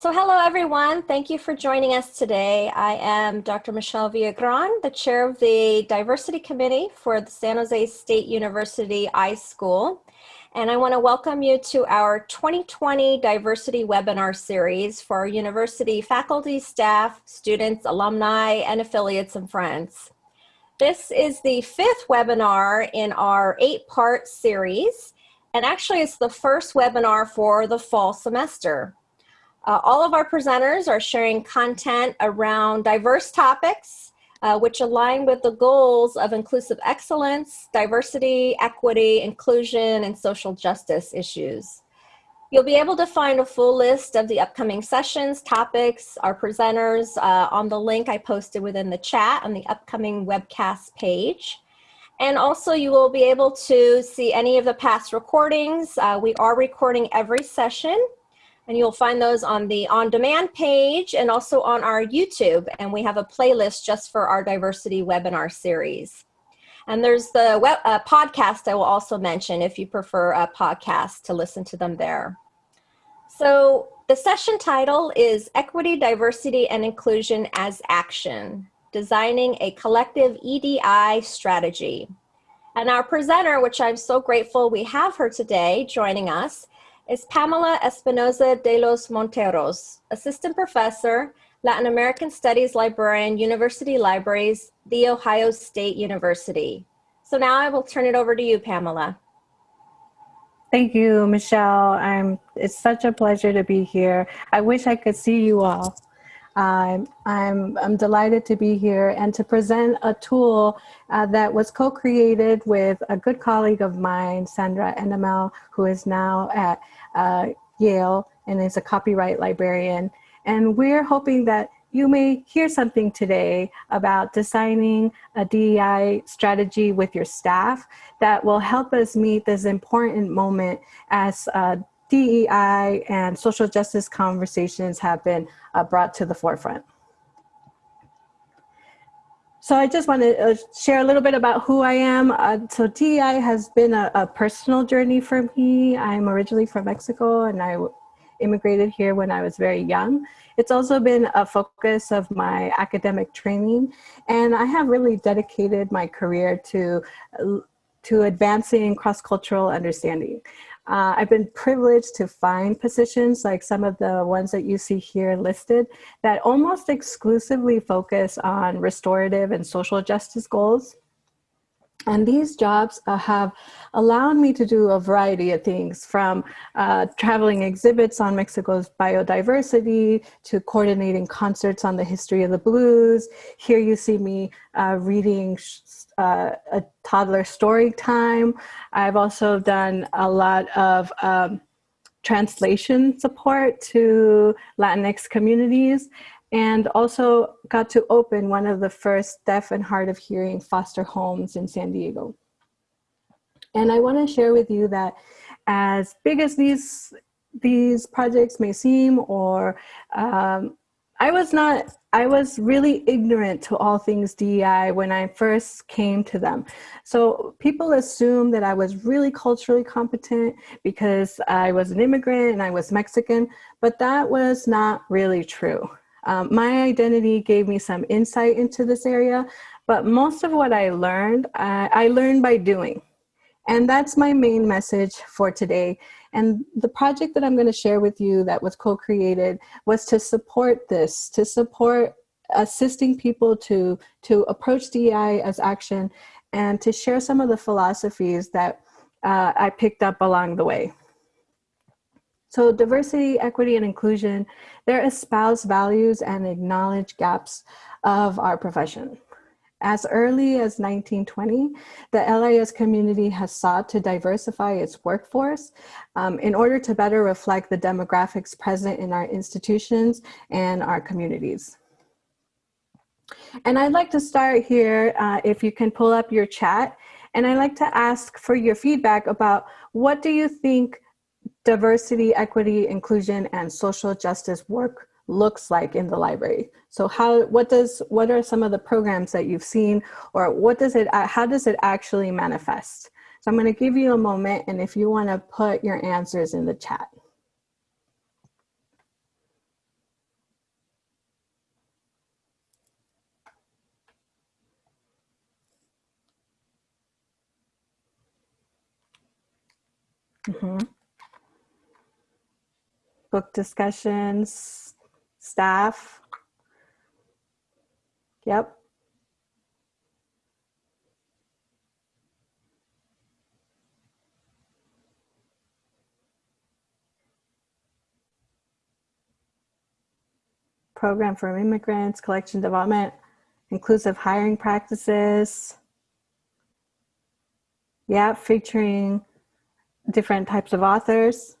So hello everyone, thank you for joining us today. I am Dr. Michelle Villagran, the chair of the Diversity Committee for the San Jose State University iSchool. And I wanna welcome you to our 2020 Diversity Webinar Series for university faculty, staff, students, alumni, and affiliates and friends. This is the fifth webinar in our eight part series. And actually it's the first webinar for the fall semester. Uh, all of our presenters are sharing content around diverse topics, uh, which align with the goals of inclusive excellence, diversity, equity, inclusion, and social justice issues. You'll be able to find a full list of the upcoming sessions, topics, our presenters uh, on the link I posted within the chat on the upcoming webcast page. And also you will be able to see any of the past recordings. Uh, we are recording every session and you'll find those on the on-demand page and also on our YouTube. And we have a playlist just for our diversity webinar series. And there's the web, uh, podcast I will also mention if you prefer a podcast to listen to them there. So the session title is Equity, Diversity, and Inclusion as Action, Designing a Collective EDI Strategy. And our presenter, which I'm so grateful we have her today joining us, is Pamela Espinosa de los Monteros, Assistant Professor, Latin American Studies Librarian, University Libraries, The Ohio State University. So now I will turn it over to you, Pamela. Thank you, Michelle. I'm, it's such a pleasure to be here. I wish I could see you all. I'm, I'm, I'm delighted to be here and to present a tool uh, that was co-created with a good colleague of mine, Sandra Enimil, who is now at uh, Yale and is a copyright librarian. And we're hoping that you may hear something today about designing a DEI strategy with your staff that will help us meet this important moment as uh, DEI and social justice conversations have been uh, brought to the forefront. So I just want to uh, share a little bit about who I am. Uh, so DEI has been a, a, personal journey for me. I'm originally from Mexico and I immigrated here when I was very young. It's also been a focus of my academic training and I have really dedicated my career to, to advancing cross-cultural understanding. Uh, I've been privileged to find positions like some of the ones that you see here listed that almost exclusively focus on restorative and social justice goals. And these jobs uh, have allowed me to do a variety of things from uh, traveling exhibits on Mexico's biodiversity to coordinating concerts on the history of the blues. Here you see me uh, reading uh, a toddler story time. I've also done a lot of um, translation support to Latinx communities and also got to open one of the first deaf and hard of hearing foster homes in San Diego. And I wanna share with you that as big as these, these projects may seem or um, I was not, I was really ignorant to all things DEI when I first came to them. So people assume that I was really culturally competent because I was an immigrant and I was Mexican, but that was not really true. Um, my identity gave me some insight into this area, but most of what I learned, I, I learned by doing. And that's my main message for today. And the project that I'm gonna share with you that was co-created was to support this, to support assisting people to, to approach DEI as action and to share some of the philosophies that uh, I picked up along the way. So diversity, equity, and inclusion, they espouse values and acknowledge gaps of our profession. As early as 1920, the LIS community has sought to diversify its workforce um, in order to better reflect the demographics present in our institutions and our communities. And I'd like to start here, uh, if you can pull up your chat, and I'd like to ask for your feedback about what do you think diversity, equity, inclusion, and social justice work looks like in the library. So how, what does, what are some of the programs that you've seen or what does it, uh, how does it actually manifest? So I'm gonna give you a moment and if you wanna put your answers in the chat. Mm -hmm. Book discussions, staff. Yep. Program for immigrants, collection development, inclusive hiring practices. Yeah, featuring different types of authors.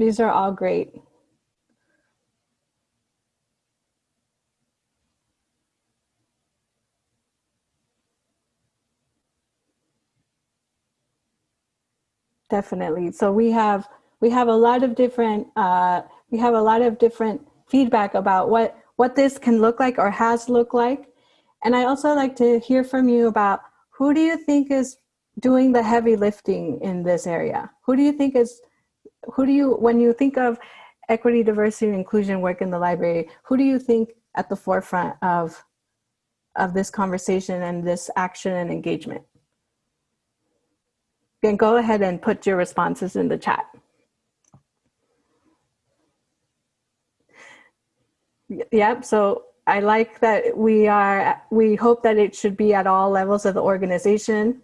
These are all great. Definitely. So we have we have a lot of different uh, we have a lot of different feedback about what what this can look like or has looked like. And I also like to hear from you about who do you think is doing the heavy lifting in this area? Who do you think is who do you when you think of equity, diversity, and inclusion work in the library, who do you think at the forefront of of this conversation and this action and engagement? then go ahead and put your responses in the chat. Yep, so I like that we are, we hope that it should be at all levels of the organization.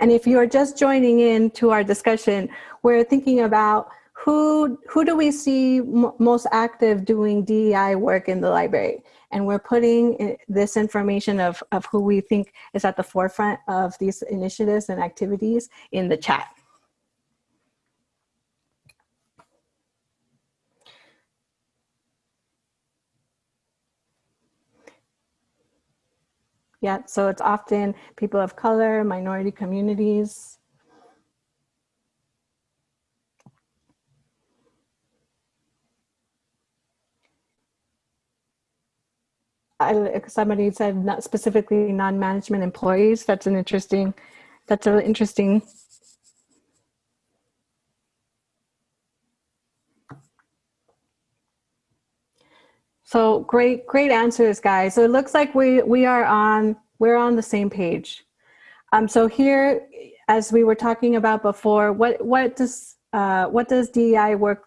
And if you are just joining in to our discussion, we're thinking about who, who do we see most active doing DEI work in the library? And we're putting this information of, of who we think is at the forefront of these initiatives and activities in the chat. Yeah, so it's often people of color, minority communities, I, somebody said not specifically non-management employees. That's an interesting, that's an interesting. So great, great answers, guys. So it looks like we we are on we're on the same page. Um, so here, as we were talking about before, what what does uh, what does DEI work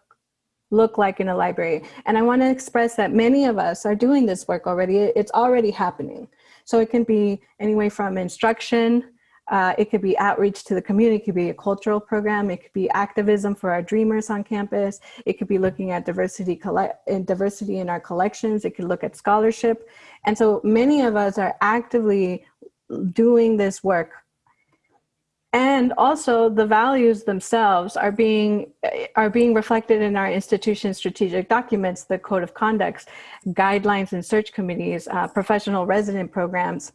look like in a library. And I want to express that many of us are doing this work already. It's already happening. So it can be anyway from instruction, uh, it could be outreach to the community, it could be a cultural program, it could be activism for our dreamers on campus, it could be looking at diversity, in diversity in our collections, it could look at scholarship. And so many of us are actively doing this work and also the values themselves are being are being reflected in our institution's strategic documents the code of conducts guidelines and search committees uh, professional resident programs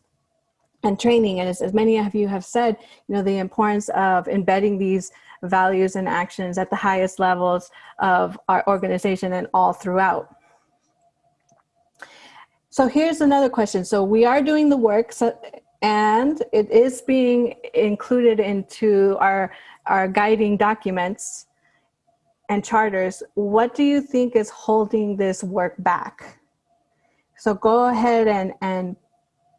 and training and as, as many of you have said you know the importance of embedding these values and actions at the highest levels of our organization and all throughout so here's another question so we are doing the work so and it is being included into our, our guiding documents and charters. What do you think is holding this work back? So go ahead and, and,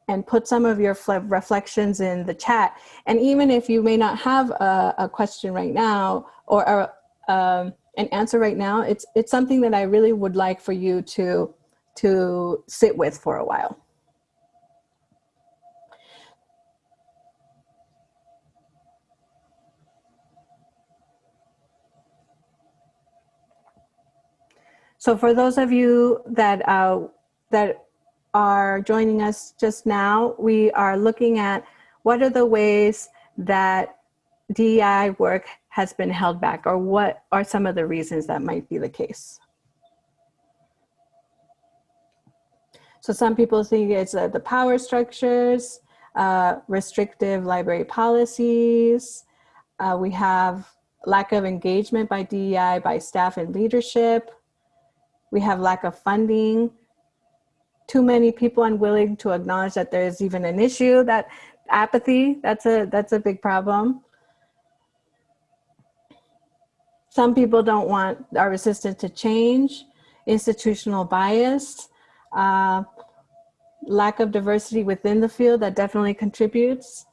and put some of your reflections in the chat. And even if you may not have a, a question right now or, a um, an answer right now, it's, it's something that I really would like for you to, to sit with for a while. So for those of you that, uh, that are joining us just now, we are looking at what are the ways that DEI work has been held back or what are some of the reasons that might be the case. So some people think it's uh, the power structures, uh, restrictive library policies. Uh, we have lack of engagement by DEI by staff and leadership. We have lack of funding, too many people unwilling to acknowledge that there is even an issue, that apathy, that's a, that's a big problem. some people don't want, are resistant to change, institutional bias, uh, lack of diversity within the field that definitely contributes.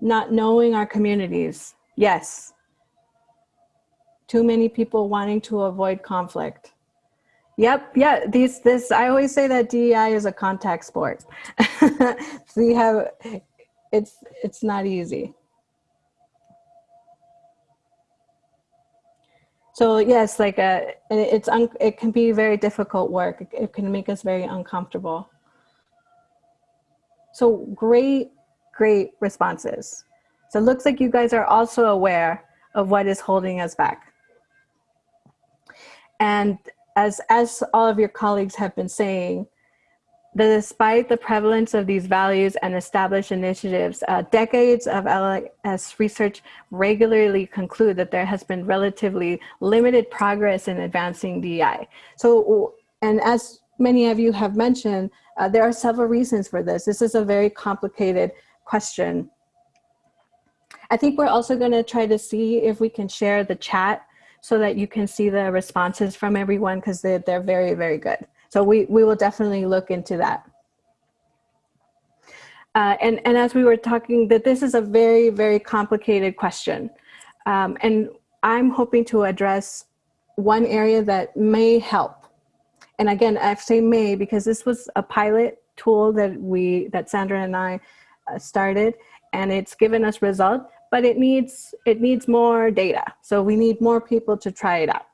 Not knowing our communities, yes. Too many people wanting to avoid conflict. Yep, yeah, these, this, I always say that DEI is a contact sport. so you have, it's, it's not easy. So yes, like a, uh, it's un, it can be very difficult work. It can make us very uncomfortable. So great, great responses. So it looks like you guys are also aware of what is holding us back. And as, as all of your colleagues have been saying, that despite the prevalence of these values and established initiatives, uh, decades of LIS research regularly conclude that there has been relatively limited progress in advancing DEI. So, and as many of you have mentioned, uh, there are several reasons for this. This is a very complicated question. I think we're also gonna try to see if we can share the chat so that you can see the responses from everyone because they're, they're very, very good. So we, we will definitely look into that. Uh, and, and as we were talking, that this is a very, very complicated question. Um, and I'm hoping to address one area that may help. And again, I say may because this was a pilot tool that we, that Sandra and I uh, started and it's given us result, but it needs, it needs more data. So we need more people to try it out.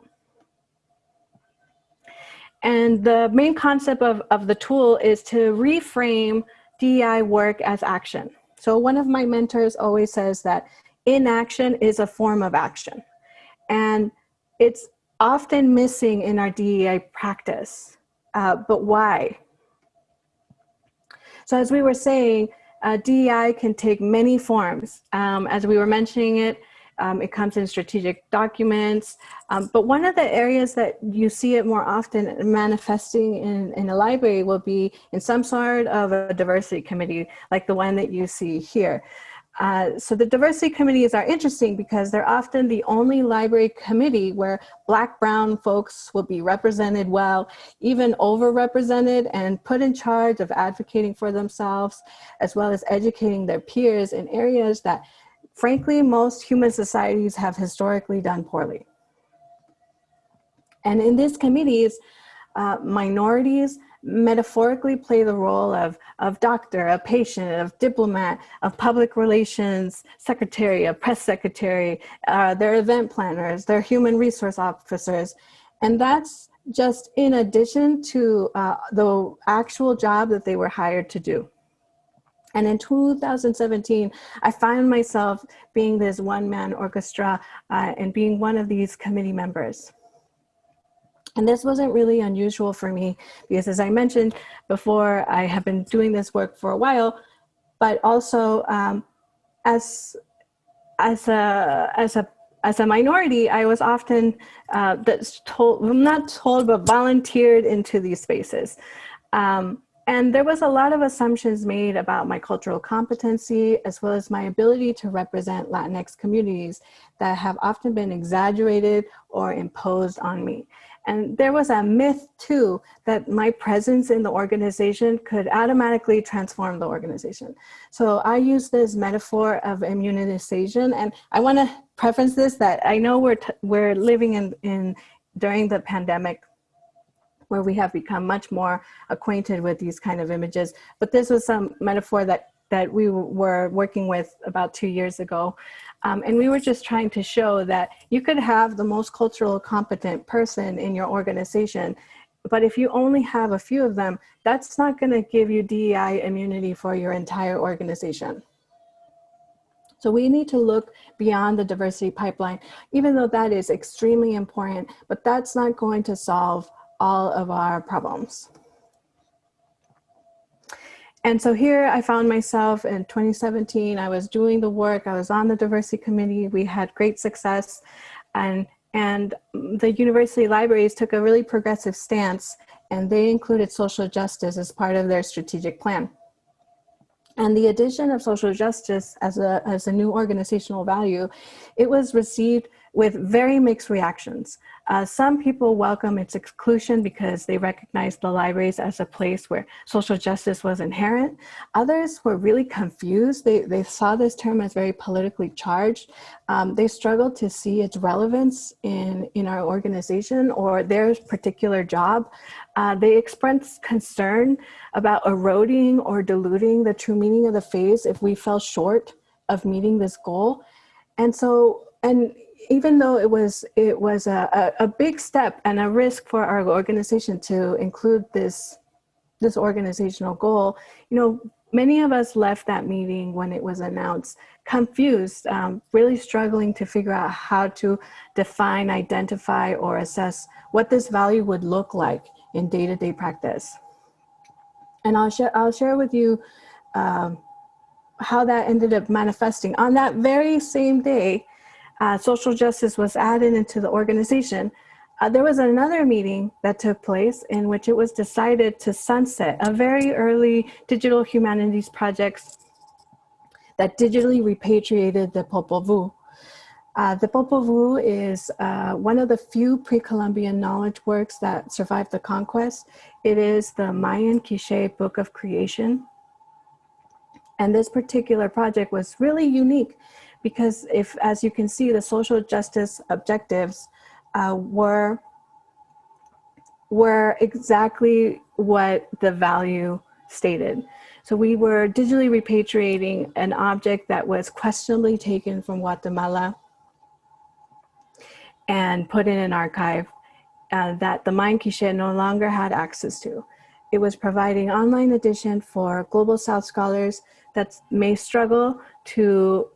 And the main concept of, of the tool is to reframe DEI work as action. So one of my mentors always says that inaction is a form of action. And it's often missing in our DEI practice. Uh, but why? So as we were saying, uh, DEI can take many forms. Um, as we were mentioning it, um, it comes in strategic documents. Um, but one of the areas that you see it more often manifesting in, in a library will be in some sort of a diversity committee, like the one that you see here. Uh, so the diversity committees are interesting because they're often the only library committee where black, brown folks will be represented well, even overrepresented and put in charge of advocating for themselves, as well as educating their peers in areas that frankly, most human societies have historically done poorly. And in these committees, uh, minorities metaphorically play the role of, of doctor, a patient, of diplomat, of public relations secretary, a press secretary, uh, their event planners, their human resource officers. And that's just in addition to uh, the actual job that they were hired to do. And in 2017, I found myself being this one-man orchestra uh, and being one of these committee members. And this wasn't really unusual for me because as I mentioned before, I have been doing this work for a while, but also um, as, as, a, as, a, as a minority, I was often uh, told, not told, but volunteered into these spaces. Um, and there was a lot of assumptions made about my cultural competency, as well as my ability to represent Latinx communities that have often been exaggerated or imposed on me. And there was a myth too, that my presence in the organization could automatically transform the organization. So I use this metaphor of immunization. And I wanna preference this that I know we're, we're living in, in during the pandemic where we have become much more acquainted with these kind of images. But this was some metaphor that, that we were working with about two years ago. Um, and we were just trying to show that you could have the most cultural competent person in your organization, but if you only have a few of them, that's not gonna give you DEI immunity for your entire organization. So we need to look beyond the diversity pipeline, even though that is extremely important, but that's not going to solve all of our problems. And so here I found myself in 2017, I was doing the work, I was on the diversity committee, we had great success. And, and the university libraries took a really progressive stance and they included social justice as part of their strategic plan. and the addition of social justice as a, as a new organizational value, it was received with very mixed reactions. Uh, some people welcome its exclusion because they recognize the libraries as a place where social justice was inherent. Others were really confused. They, they saw this term as very politically charged. Um, they struggled to see its relevance in, in our organization or their particular job. Uh, they expressed concern about eroding or diluting the true meaning of the phase if we fell short of meeting this goal. And so, and even though it was it was a, a, a, big step and a risk for our organization to include this this organizational goal, you know, many of us left that meeting when it was announced confused, um, really struggling to figure out how to define, identify, or assess what this value would look like in day-to-day -day practice. And I'll share I'll share with you um, how that ended up manifesting on that very same day uh, social justice was added into the organization, uh, there was another meeting that took place in which it was decided to sunset a very early digital humanities projects that digitally repatriated the Popol Vuh. Uh, the Popol Vuh is uh, one of the few pre-Columbian knowledge works that survived the conquest. It is the Mayan Quiche Book of Creation. And this particular project was really unique because if, as you can see, the social justice objectives uh, were, were exactly what the value stated. So we were digitally repatriating an object that was questionably taken from Guatemala and put in an archive uh, that the Mayan Quiche no longer had access to. It was providing online edition for Global South scholars that may struggle to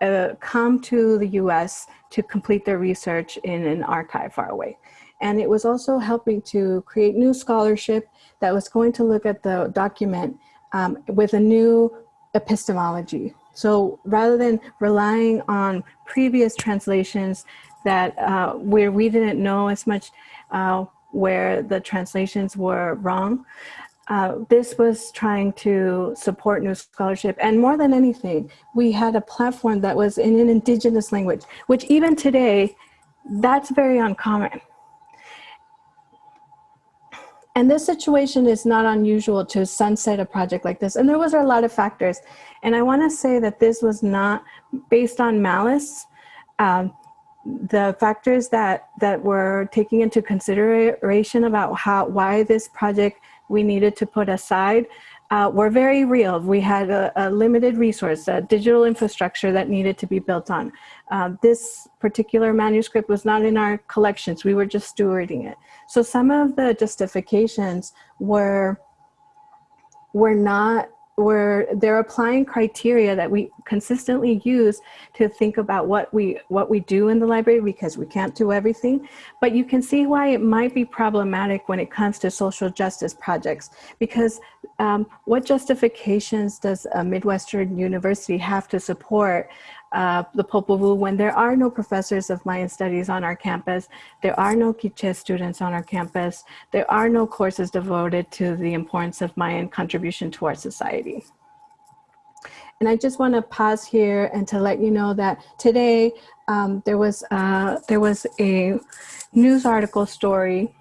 uh, come to the US to complete their research in an archive far away. And it was also helping to create new scholarship that was going to look at the document um, with a new epistemology. So rather than relying on previous translations that uh, where we didn't know as much uh, where the translations were wrong, uh, this was trying to support new scholarship. And more than anything, we had a platform that was in an indigenous language, which even today, that's very uncommon. And this situation is not unusual to sunset a project like this. And there was a lot of factors. And I wanna say that this was not based on malice. Um, the factors that, that were taking into consideration about how, why this project we needed to put aside uh, were very real. We had a, a, limited resource, a digital infrastructure that needed to be built on. Uh, this particular manuscript was not in our collections. We were just stewarding it. So some of the justifications were, were not where they're applying criteria that we consistently use to think about what we what we do in the library because we can't do everything. But you can see why it might be problematic when it comes to social justice projects because um, what justifications does a Midwestern university have to support uh, the Popol Vuh when there are no professors of Mayan studies on our campus, there are no Quiche students on our campus, there are no courses devoted to the importance of Mayan contribution to our society. And I just want to pause here and to let you know that today um, there was uh, there was a news article story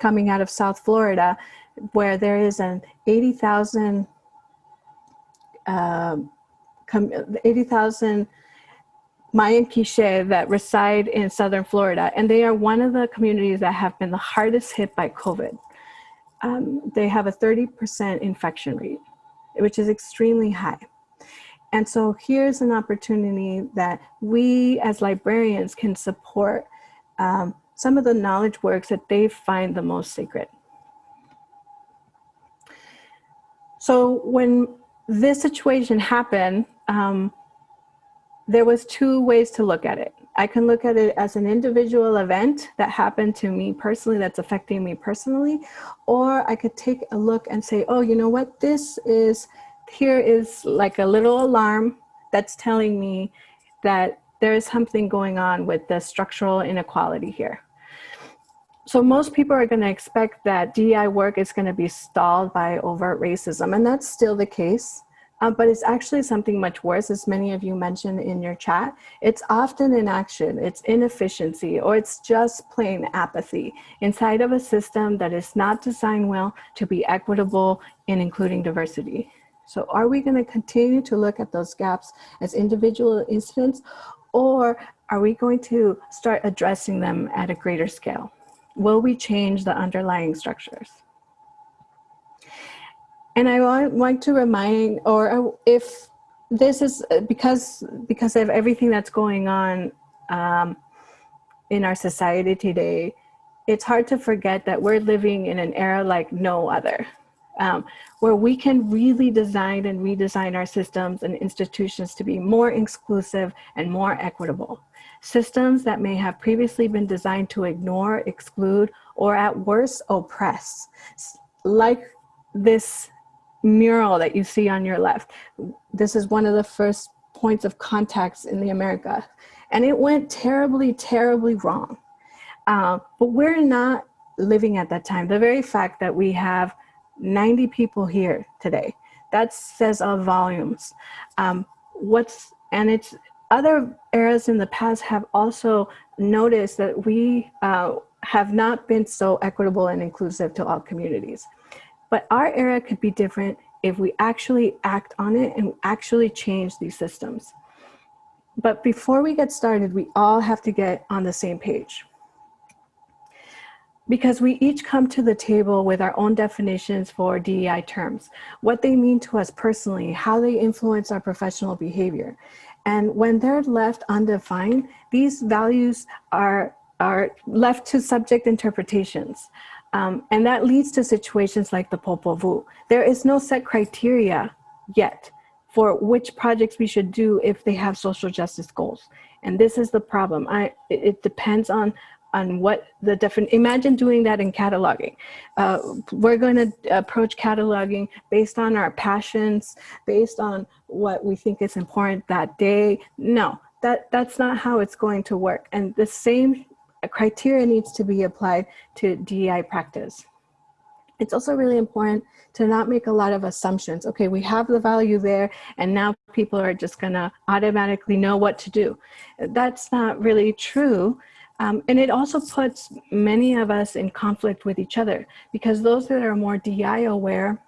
coming out of South Florida where there is an 80,000 uh, 80,000 Mayan Quiche that reside in Southern Florida, and they are one of the communities that have been the hardest hit by COVID. Um, they have a 30% infection rate, which is extremely high. And so here's an opportunity that we as librarians can support um, some of the knowledge works that they find the most sacred. So when this situation happened, um, there was two ways to look at it. I can look at it as an individual event that happened to me personally, that's affecting me personally, or I could take a look and say, oh, you know what, this is, here is like a little alarm that's telling me that there is something going on with the structural inequality here. So most people are going to expect that DEI work is going to be stalled by overt racism, and that's still the case um, but it's actually something much worse, as many of you mentioned in your chat. It's often inaction, it's inefficiency, or it's just plain apathy inside of a system that is not designed well to be equitable in including diversity. So are we gonna continue to look at those gaps as individual incidents, or are we going to start addressing them at a greater scale? Will we change the underlying structures? And I want to remind, or if this is because because of everything that's going on um, in our society today, it's hard to forget that we're living in an era like no other, um, where we can really design and redesign our systems and institutions to be more inclusive and more equitable. Systems that may have previously been designed to ignore, exclude, or at worst, oppress. Like this mural that you see on your left. This is one of the first points of contacts in the America. And it went terribly, terribly wrong. Uh, but we're not living at that time. The very fact that we have 90 people here today, that says all volumes. Um, what's, and it's other eras in the past have also noticed that we uh, have not been so equitable and inclusive to all communities. But our era could be different if we actually act on it and actually change these systems. But before we get started, we all have to get on the same page. Because we each come to the table with our own definitions for DEI terms, what they mean to us personally, how they influence our professional behavior. And when they're left undefined, these values are, are left to subject interpretations. Um, and that leads to situations like the Popol Vuh. There is no set criteria yet for which projects we should do if they have social justice goals. And this is the problem. I, it depends on, on what the different, imagine doing that in cataloging. Uh, we're gonna approach cataloging based on our passions, based on what we think is important that day. No, that, that's not how it's going to work. And the same criteria needs to be applied to DEI practice. It's also really important to not make a lot of assumptions. Okay, we have the value there and now people are just gonna automatically know what to do. That's not really true. Um, and it also puts many of us in conflict with each other because those that are more DI aware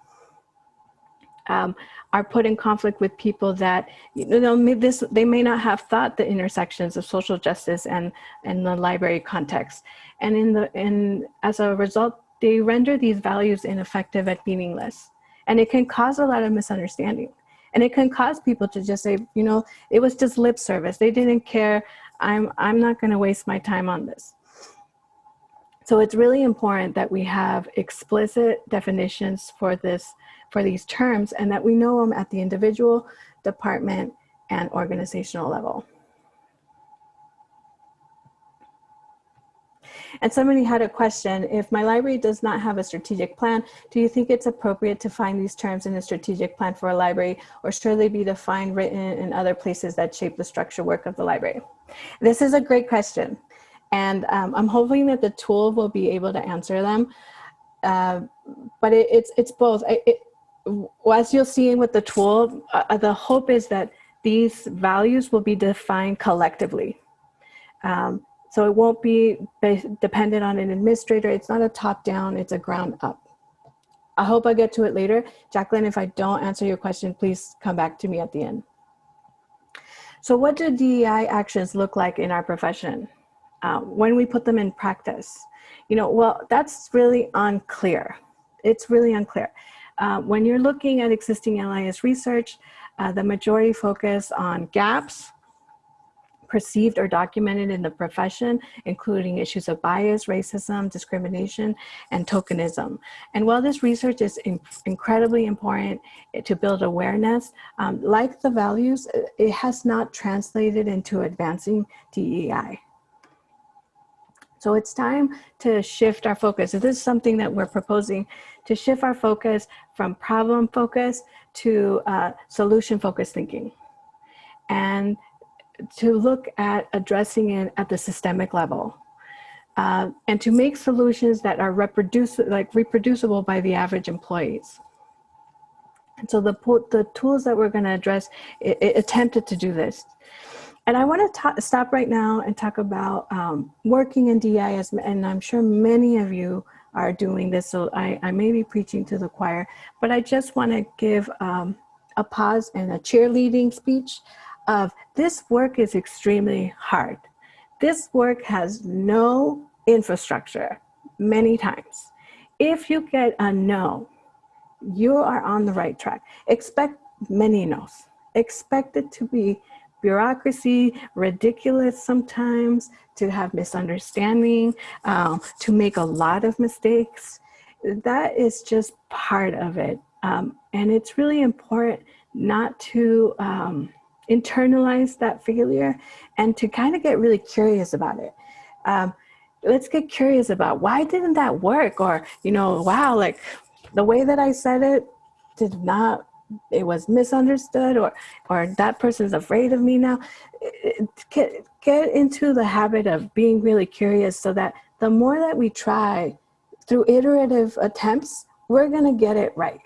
um, are put in conflict with people that you know this they may not have thought the intersections of social justice and and the library context. And in the in as a result they render these values ineffective and meaningless. And it can cause a lot of misunderstanding. And it can cause people to just say you know it was just lip service. They didn't care. I'm i'm not going to waste my time on this so it's really important that we have explicit definitions for this for these terms and that we know them at the individual, department, and organizational level. And somebody had a question, if my library does not have a strategic plan, do you think it's appropriate to find these terms in a strategic plan for a library or should they be defined written in other places that shape the structure work of the library? This is a great question. And um, I'm hoping that the tool will be able to answer them. Uh, but it, it's, it's both. It, as you'll see with the tool, uh, the hope is that these values will be defined collectively. Um, so it won't be dependent on an administrator. It's not a top down, it's a ground up. I hope I get to it later. Jacqueline, if I don't answer your question, please come back to me at the end. So what do DEI actions look like in our profession uh, when we put them in practice? You know, well, that's really unclear. It's really unclear. Uh, when you're looking at existing LIS research, uh, the majority focus on gaps, perceived or documented in the profession, including issues of bias, racism, discrimination, and tokenism. And while this research is in incredibly important to build awareness, um, like the values, it has not translated into advancing DEI. So it's time to shift our focus. This is something that we're proposing to shift our focus from problem focus to uh, solution focused thinking. And to look at addressing it at the systemic level. Uh, and to make solutions that are reproducible, like reproducible by the average employees. And so the, the tools that we're going to address it, it attempted to do this. And I want to stop right now and talk about um, working in DIS, and I'm sure many of you are doing this, so I, I may be preaching to the choir, but I just want to give um, a pause and a cheerleading speech of this work is extremely hard. This work has no infrastructure many times. If you get a no, you are on the right track. Expect many no's. Expect it to be bureaucracy, ridiculous sometimes, to have misunderstanding, um, to make a lot of mistakes. That is just part of it. Um, and it's really important not to um, internalize that failure and to kind of get really curious about it. Um, let's get curious about why didn't that work? Or, you know, wow, like the way that I said it did not it was misunderstood or or that person's afraid of me now. Get get into the habit of being really curious so that the more that we try through iterative attempts we're going to get it right.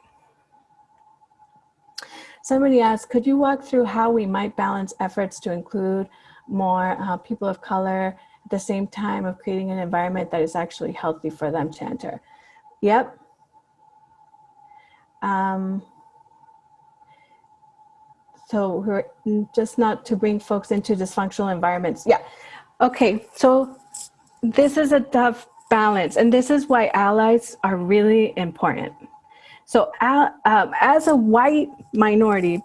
Somebody asked could you walk through how we might balance efforts to include more uh, people of color at the same time of creating an environment that is actually healthy for them to enter? Yep. Um, so we're just not to bring folks into dysfunctional environments. Yeah. Okay. So this is a tough balance, and this is why allies are really important. So uh, um, as a white minority,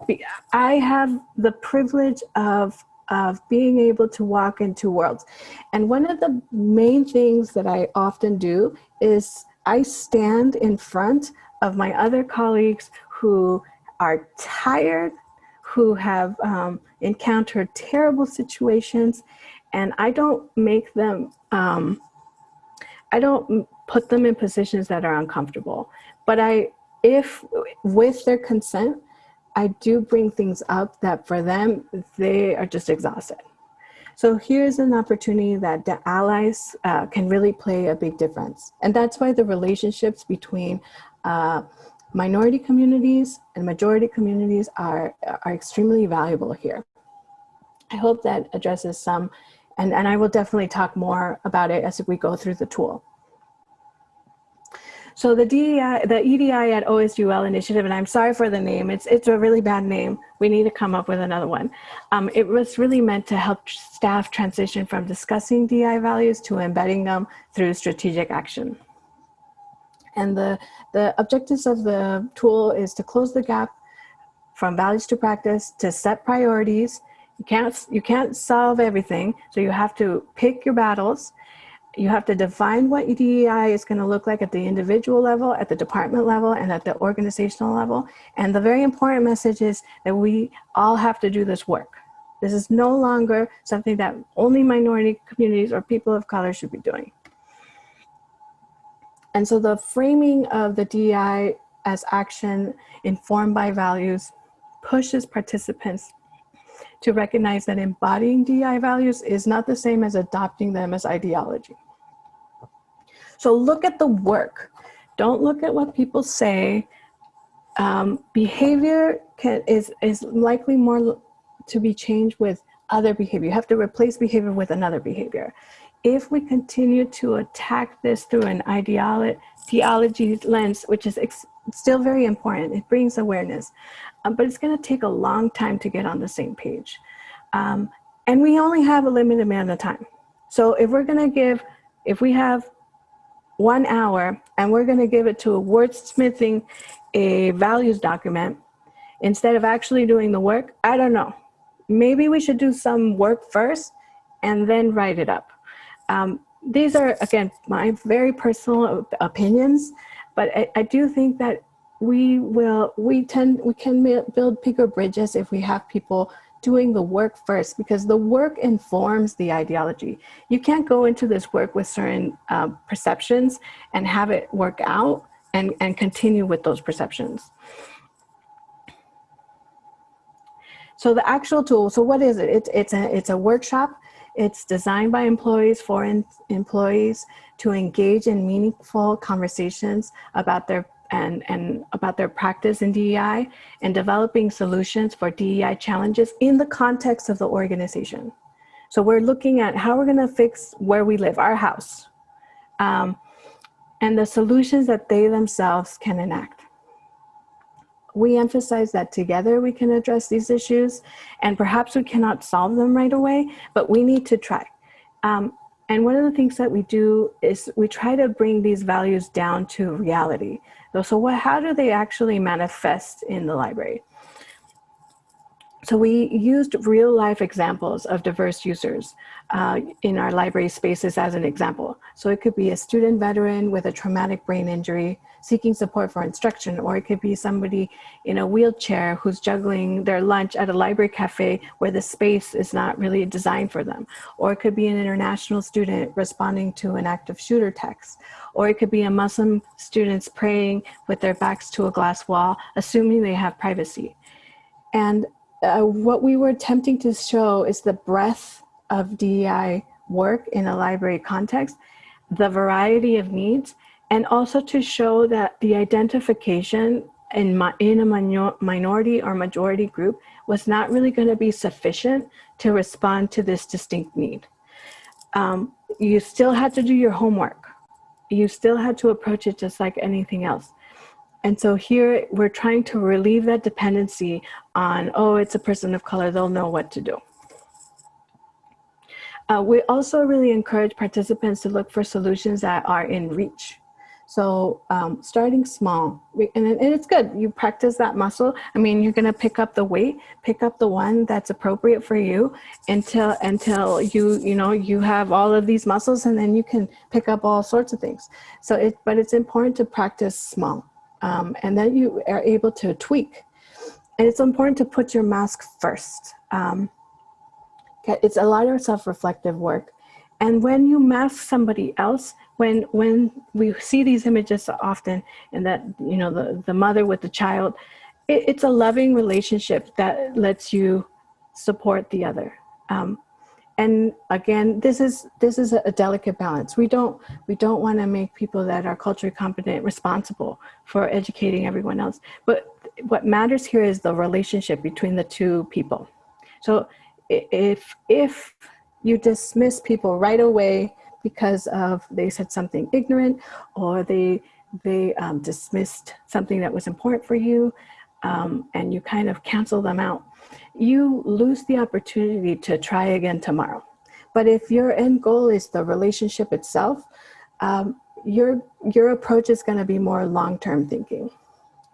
I have the privilege of of being able to walk into worlds. And one of the main things that I often do is I stand in front of my other colleagues who are tired who have um, encountered terrible situations and I don't make them, um, I don't put them in positions that are uncomfortable. But I, if with their consent, I do bring things up that for them, they are just exhausted. So here's an opportunity that the allies uh, can really play a big difference. And that's why the relationships between uh, minority communities and majority communities are, are extremely valuable here. I hope that addresses some, and, and I will definitely talk more about it as we go through the tool. So the DEI, the EDI at OSUL initiative, and I'm sorry for the name, it's, it's a really bad name. We need to come up with another one. Um, it was really meant to help staff transition from discussing DEI values to embedding them through strategic action. And the, the objectives of the tool is to close the gap from values to practice, to set priorities. You can't, you can't solve everything, so you have to pick your battles. You have to define what DEI is going to look like at the individual level, at the department level, and at the organizational level. And the very important message is that we all have to do this work. This is no longer something that only minority communities or people of color should be doing. And so the framing of the DEI as action informed by values pushes participants to recognize that embodying DEI values is not the same as adopting them as ideology. So look at the work. Don't look at what people say. Um, behavior can, is, is likely more to be changed with other behavior. You have to replace behavior with another behavior if we continue to attack this through an ideology lens, which is still very important, it brings awareness, um, but it's going to take a long time to get on the same page. Um, and we only have a limited amount of time. So if we're going to give, if we have one hour and we're going to give it to a wordsmithing a values document instead of actually doing the work, I don't know. Maybe we should do some work first and then write it up. Um, these are, again, my very personal opinions, but I, I do think that we will, we tend, we can build bigger bridges if we have people doing the work first because the work informs the ideology. You can't go into this work with certain uh, perceptions and have it work out and, and continue with those perceptions. So the actual tool, so what is it? It's, it's, a, it's a workshop it's designed by employees for employees to engage in meaningful conversations about their and, and about their practice in DEI and developing solutions for DEI challenges in the context of the organization. So we're looking at how we're gonna fix where we live, our house, um, and the solutions that they themselves can enact. We emphasize that together we can address these issues and perhaps we cannot solve them right away, but we need to try. Um, and one of the things that we do is we try to bring these values down to reality. So what, how do they actually manifest in the library? So we used real life examples of diverse users uh, in our library spaces as an example. So it could be a student veteran with a traumatic brain injury seeking support for instruction, or it could be somebody in a wheelchair who's juggling their lunch at a library cafe where the space is not really designed for them. Or it could be an international student responding to an active shooter text. Or it could be a Muslim students praying with their backs to a glass wall, assuming they have privacy. And uh, what we were attempting to show is the breadth of DEI work in a library context, the variety of needs, and also to show that the identification in, in a minor minority or majority group was not really going to be sufficient to respond to this distinct need. Um, you still had to do your homework. You still had to approach it just like anything else. And so here we're trying to relieve that dependency on, oh, it's a person of color, they'll know what to do. Uh, we also really encourage participants to look for solutions that are in reach. So um, starting small, and, it's good, you practice that muscle. I mean, you're gonna pick up the weight, pick up the one that's appropriate for you until, until you, you know, you have all of these muscles and then you can pick up all sorts of things. So it, but it's important to practice small um, and then you are able to tweak. And it's important to put your mask first. Um, it's a lot of self-reflective work. And when you mask somebody else, when when we see these images often, and that you know the the mother with the child, it, it's a loving relationship that lets you support the other. Um, and again, this is this is a delicate balance. We don't we don't want to make people that are culturally competent responsible for educating everyone else. But what matters here is the relationship between the two people. So if if you dismiss people right away because of they said something ignorant or they they um, dismissed something that was important for you um, and you kind of cancel them out you lose the opportunity to try again tomorrow. But if your end goal is the relationship itself, um, your, your approach is gonna be more long-term thinking.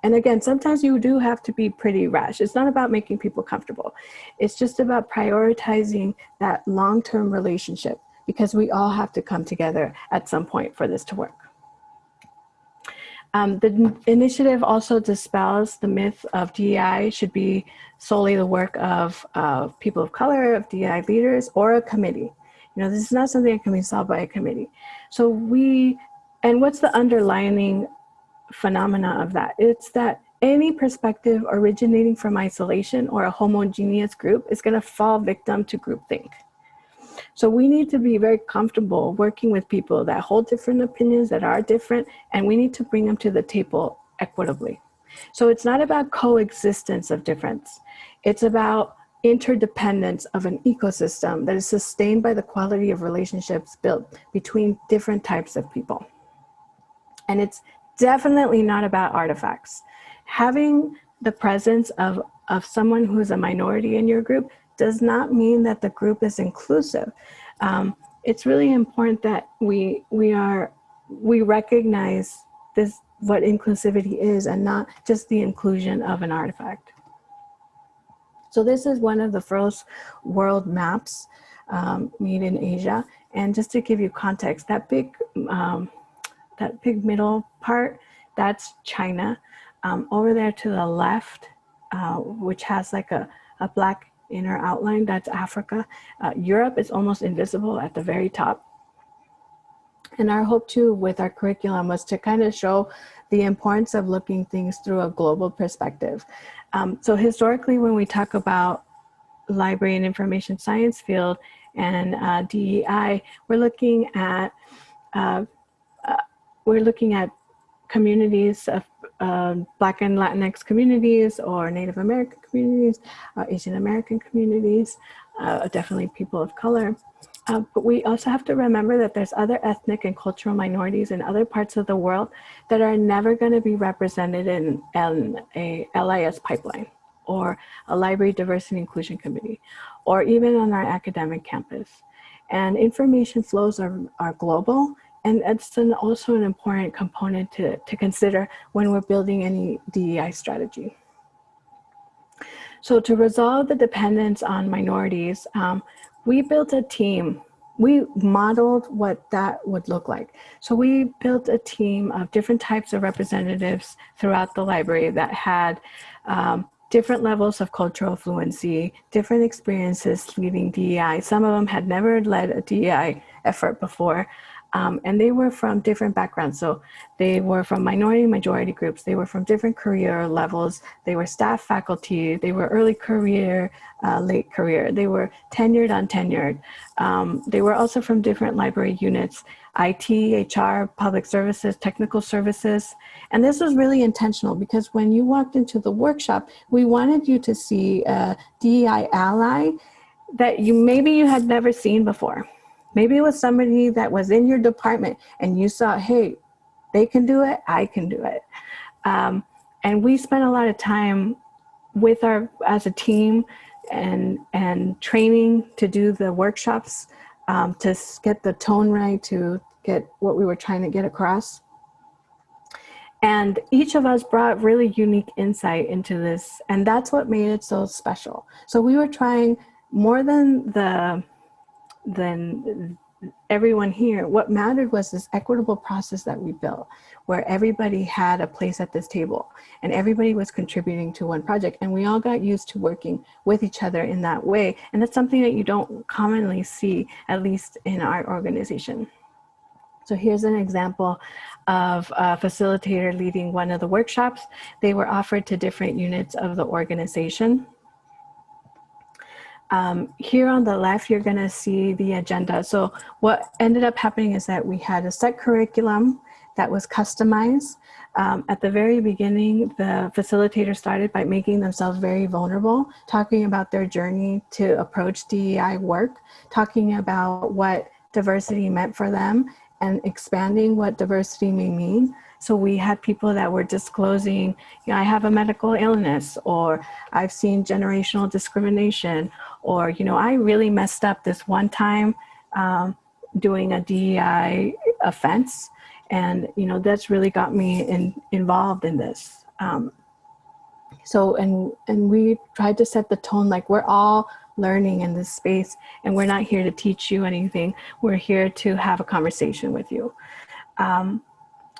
And again, sometimes you do have to be pretty rash. It's not about making people comfortable. It's just about prioritizing that long-term relationship because we all have to come together at some point for this to work. Um, the initiative also dispels the myth of DEI should be solely the work of uh, people of color, of DEI leaders, or a committee. You know, this is not something that can be solved by a committee. So we, and what's the underlining phenomena of that? It's that any perspective originating from isolation or a homogeneous group is gonna fall victim to groupthink. So we need to be very comfortable working with people that hold different opinions, that are different, and we need to bring them to the table equitably. So it's not about coexistence of difference. It's about interdependence of an ecosystem that is sustained by the quality of relationships built between different types of people. And it's definitely not about artifacts. Having the presence of, of someone who's a minority in your group does not mean that the group is inclusive. Um, it's really important that we, we, are, we recognize this, what inclusivity is and not just the inclusion of an artifact. So this is one of the first world maps um, made in Asia. And just to give you context, that big, um, that big middle part, that's China. Um, over there to the left, uh, which has like a, a black inner outline, that's Africa. Uh, Europe is almost invisible at the very top. And our hope too with our curriculum was to kind of show the importance of looking things through a global perspective. Um, so historically, when we talk about library and information science field and uh, DEI, we're looking at uh, we're looking at communities of uh, Black and Latinx communities or Native American communities, uh, Asian American communities, uh, definitely people of color. Uh, but we also have to remember that there's other ethnic and cultural minorities in other parts of the world that are never going to be represented in, a LIS pipeline or a library diversity inclusion committee, or even on our academic campus. And information flows are, are global, and it's an, also an important component to, to consider when we're building any DEI strategy. So to resolve the dependence on minorities, um, we built a team. We modeled what that would look like. So we built a team of different types of representatives throughout the library that had um, different levels of cultural fluency, different experiences leading DEI. Some of them had never led a DEI effort before. Um, and they were from different backgrounds. So they were from minority majority groups. They were from different career levels. They were staff faculty. They were early career, uh, late career. They were tenured, untenured. Um, they were also from different library units, IT, HR, public services, technical services. And this was really intentional because when you walked into the workshop, we wanted you to see a DEI ally that you maybe you had never seen before Maybe it was somebody that was in your department and you saw, hey, they can do it, I can do it. Um, and we spent a lot of time with our, as a team and, and training to do the workshops um, to get the tone right, to get what we were trying to get across. And each of us brought really unique insight into this. And that's what made it so special. So we were trying more than the than everyone here. What mattered was this equitable process that we built where everybody had a place at this table and everybody was contributing to one project and we all got used to working with each other in that way. And that's something that you don't commonly see, at least in our organization. So here's an example of a facilitator leading one of the workshops. They were offered to different units of the organization. Um, here on the left, you're going to see the agenda. So what ended up happening is that we had a set curriculum that was customized. Um, at the very beginning, the facilitator started by making themselves very vulnerable, talking about their journey to approach DEI work, talking about what diversity meant for them, and expanding what diversity may mean. So we had people that were disclosing, you know, I have a medical illness, or I've seen generational discrimination, or, you know, I really messed up this one time um, doing a DEI offense. And, you know, that's really got me in, involved in this. Um, so, and, and we tried to set the tone like we're all learning in this space and we're not here to teach you anything. We're here to have a conversation with you. Um,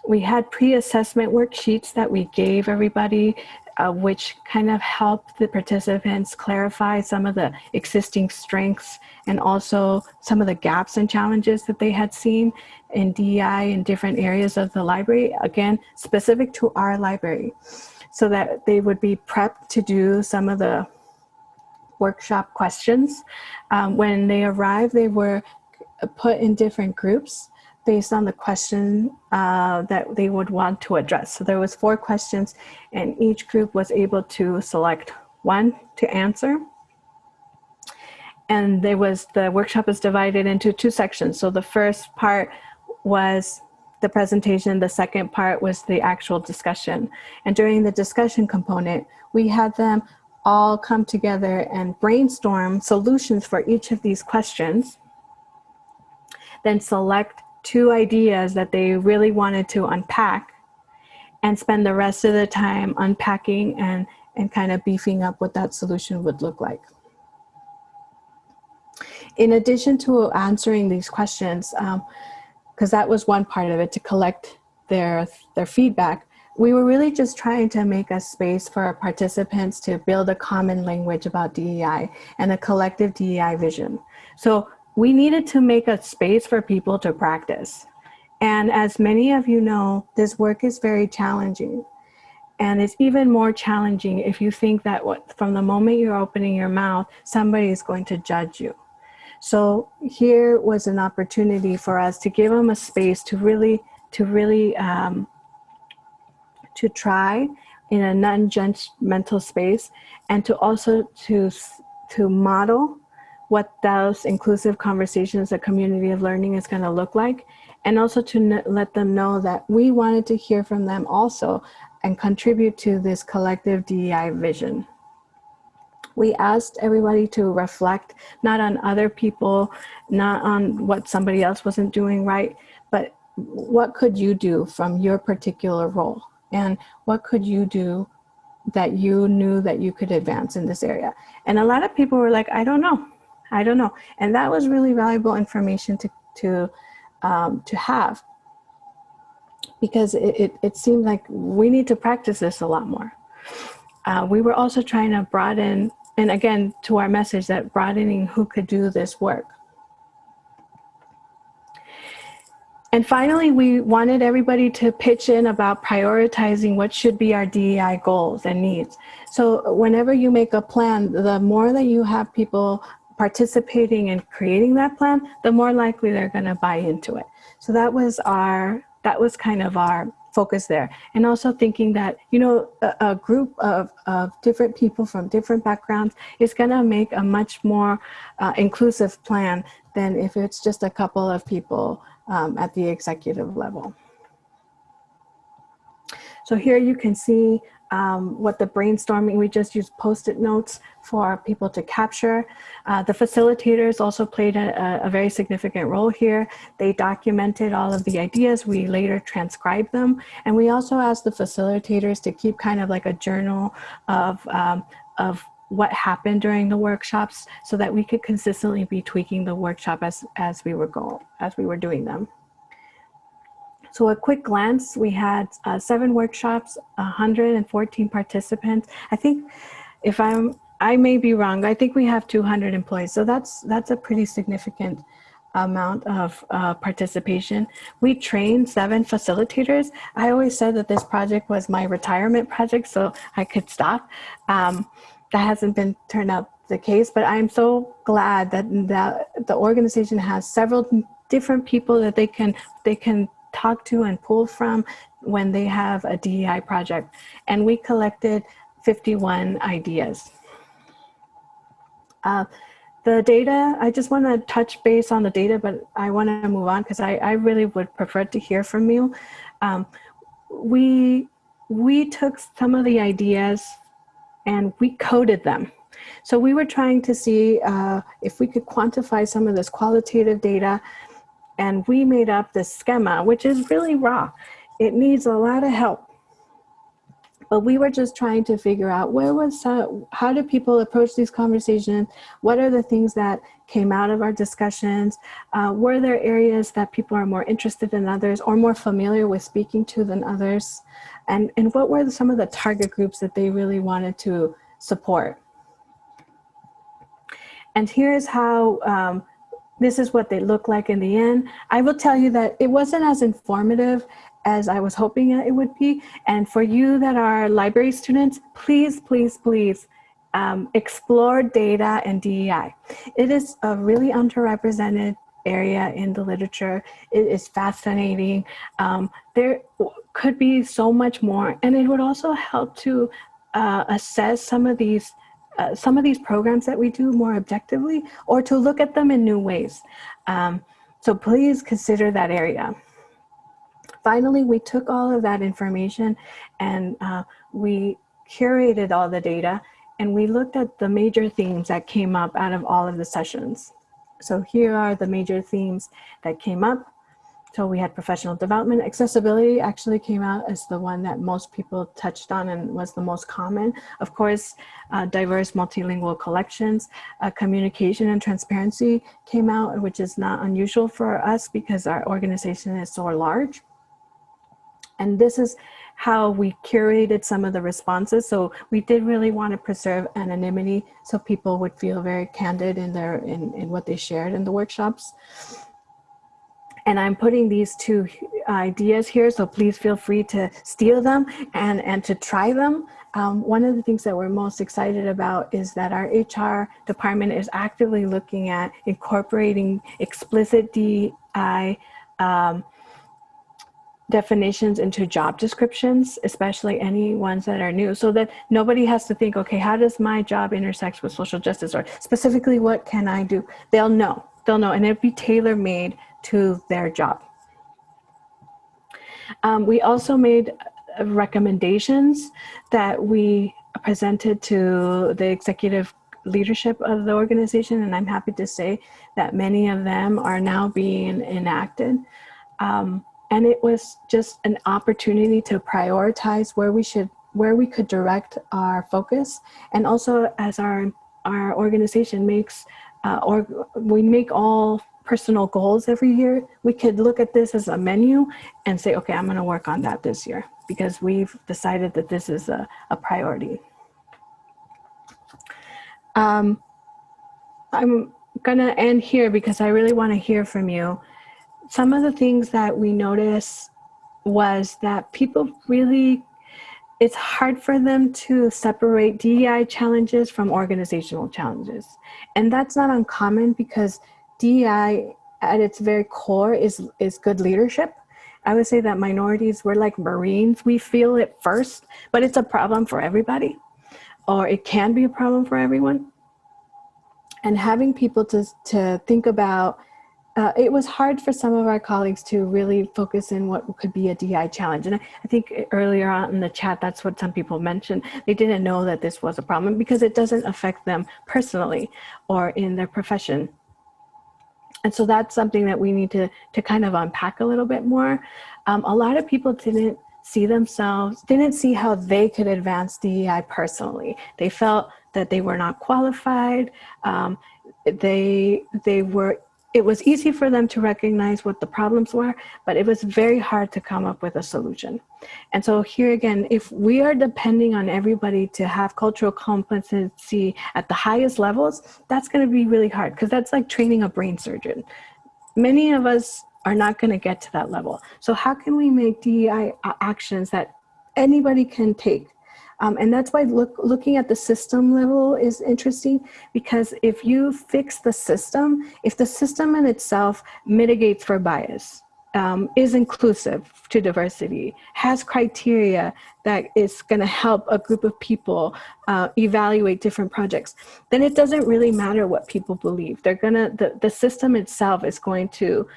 we had pre-assessment worksheets that we gave everybody, uh, which kind of helped the participants clarify some of the existing strengths and also some of the gaps and challenges that they had seen in DEI in different areas of the library, again, specific to our library, so that they would be prepped to do some of the workshop questions. Um, when they arrived, they were put in different groups based on the question uh, that they would want to address. So there was four questions and each group was able to select one to answer. And there was, the workshop is divided into two sections. So the first part was the presentation, the second part was the actual discussion. And during the discussion component, we had them all come together and brainstorm solutions for each of these questions, then select two ideas that they really wanted to unpack and spend the rest of the time unpacking and, and kind of beefing up what that solution would look like. In addition to answering these questions, because um, that was one part of it, to collect their, their feedback, we were really just trying to make a space for our participants to build a common language about DEI and a collective DEI vision. So we needed to make a space for people to practice. And as many of you know, this work is very challenging. And it's even more challenging if you think that what, from the moment you're opening your mouth, somebody is going to judge you. So here was an opportunity for us to give them a space to really, to really um, to try in a non-judgmental space and to also to, to model what those inclusive conversations, a community of learning is going to look like, and also to let them know that we wanted to hear from them also and contribute to this collective DEI vision. We asked everybody to reflect not on other people, not on what somebody else wasn't doing right, but what could you do from your particular role? And what could you do that you knew that you could advance in this area? And a lot of people were like, I don't know. I don't know. And that was really valuable information to, to, um, to have because it, it, it seemed like we need to practice this a lot more. Uh, we were also trying to broaden, and again, to our message that broadening who could do this work. And finally, we wanted everybody to pitch in about prioritizing what should be our DEI goals and needs. So whenever you make a plan, the more that you have people participating in creating that plan, the more likely they're going to buy into it. So that was our, that was kind of our focus there. And also thinking that, you know, a, a group of, of different people from different backgrounds is going to make a much more uh, inclusive plan than if it's just a couple of people um, at the executive level. So here you can see um, what the brainstorming, we just used post-it notes for people to capture. Uh, the facilitators also played a, a, very significant role here. They documented all of the ideas. We later transcribed them. And we also asked the facilitators to keep kind of like a journal of, um, of what happened during the workshops so that we could consistently be tweaking the workshop as, as we were going, as we were doing them. So a quick glance, we had uh, seven workshops, 114 participants. I think if I'm, I may be wrong, I think we have 200 employees. So that's, that's a pretty significant amount of uh, participation. We trained seven facilitators. I always said that this project was my retirement project, so I could stop. Um, that hasn't been turned out the case, but I'm so glad that, that the organization has several different people that they can they can talk to and pull from when they have a DEI project. And we collected 51 ideas. Uh, the data, I just want to touch base on the data, but I want to move on because I, I really would prefer to hear from you. Um, we, we took some of the ideas and we coded them. So we were trying to see uh, if we could quantify some of this qualitative data and we made up this schema, which is really raw. It needs a lot of help. But we were just trying to figure out where was, uh, how do people approach these conversations? What are the things that came out of our discussions? Uh, were there areas that people are more interested in others or more familiar with speaking to than others? And, and what were some of the target groups that they really wanted to support? And here's how um, this is what they look like in the end. I will tell you that it wasn't as informative as I was hoping it would be. And for you that are library students, please, please, please um, explore data and DEI. It is a really underrepresented area in the literature. It is fascinating. Um, there could be so much more. And it would also help to uh, assess some of these uh, some of these programs that we do more objectively or to look at them in new ways. Um, so please consider that area. Finally, we took all of that information and uh, we curated all the data and we looked at the major themes that came up out of all of the sessions. So here are the major themes that came up. So we had professional development. Accessibility actually came out as the one that most people touched on and was the most common. Of course, uh, diverse multilingual collections, uh, communication and transparency came out, which is not unusual for us because our organization is so large. And this is how we curated some of the responses. So we did really want to preserve anonymity so people would feel very candid in their in, in what they shared in the workshops. And I'm putting these two ideas here, so please feel free to steal them and, and to try them. Um, one of the things that we're most excited about is that our HR department is actively looking at incorporating explicit DI um, definitions into job descriptions, especially any ones that are new, so that nobody has to think, okay, how does my job intersect with social justice or specifically what can I do? They'll know, they'll know, and it'll be tailor made to their job. Um, we also made uh, recommendations that we presented to the executive leadership of the organization, and I'm happy to say that many of them are now being enacted. Um, and it was just an opportunity to prioritize where we should where we could direct our focus and also as our our organization makes uh, or we make all personal goals every year we could look at this as a menu and say okay i'm going to work on that this year because we've decided that this is a, a priority. Um, i'm going to end here because i really want to hear from you. Some of the things that we noticed was that people really, it's hard for them to separate DEI challenges from organizational challenges. And that's not uncommon because DEI at its very core is, is good leadership. I would say that minorities, we're like Marines. We feel it first, but it's a problem for everybody, or it can be a problem for everyone. And having people to, to think about uh, it was hard for some of our colleagues to really focus in what could be a DI challenge. And I, I, think earlier on in the chat, that's what some people mentioned. They didn't know that this was a problem because it doesn't affect them personally or in their profession. And so that's something that we need to, to kind of unpack a little bit more. Um, a lot of people didn't see themselves, didn't see how they could advance DEI personally. They felt that they were not qualified. Um, they, they were it was easy for them to recognize what the problems were, but it was very hard to come up with a solution. And so here again, if we are depending on everybody to have cultural competency at the highest levels, that's gonna be really hard because that's like training a brain surgeon. Many of us are not gonna get to that level. So how can we make DEI actions that anybody can take um, and that's why look, looking at the system level is interesting because if you fix the system, if the system in itself mitigates for bias, um, is inclusive to diversity, has criteria that is going to help a group of people uh, evaluate different projects, then it doesn't really matter what people believe. They're going to, the, the system itself is going to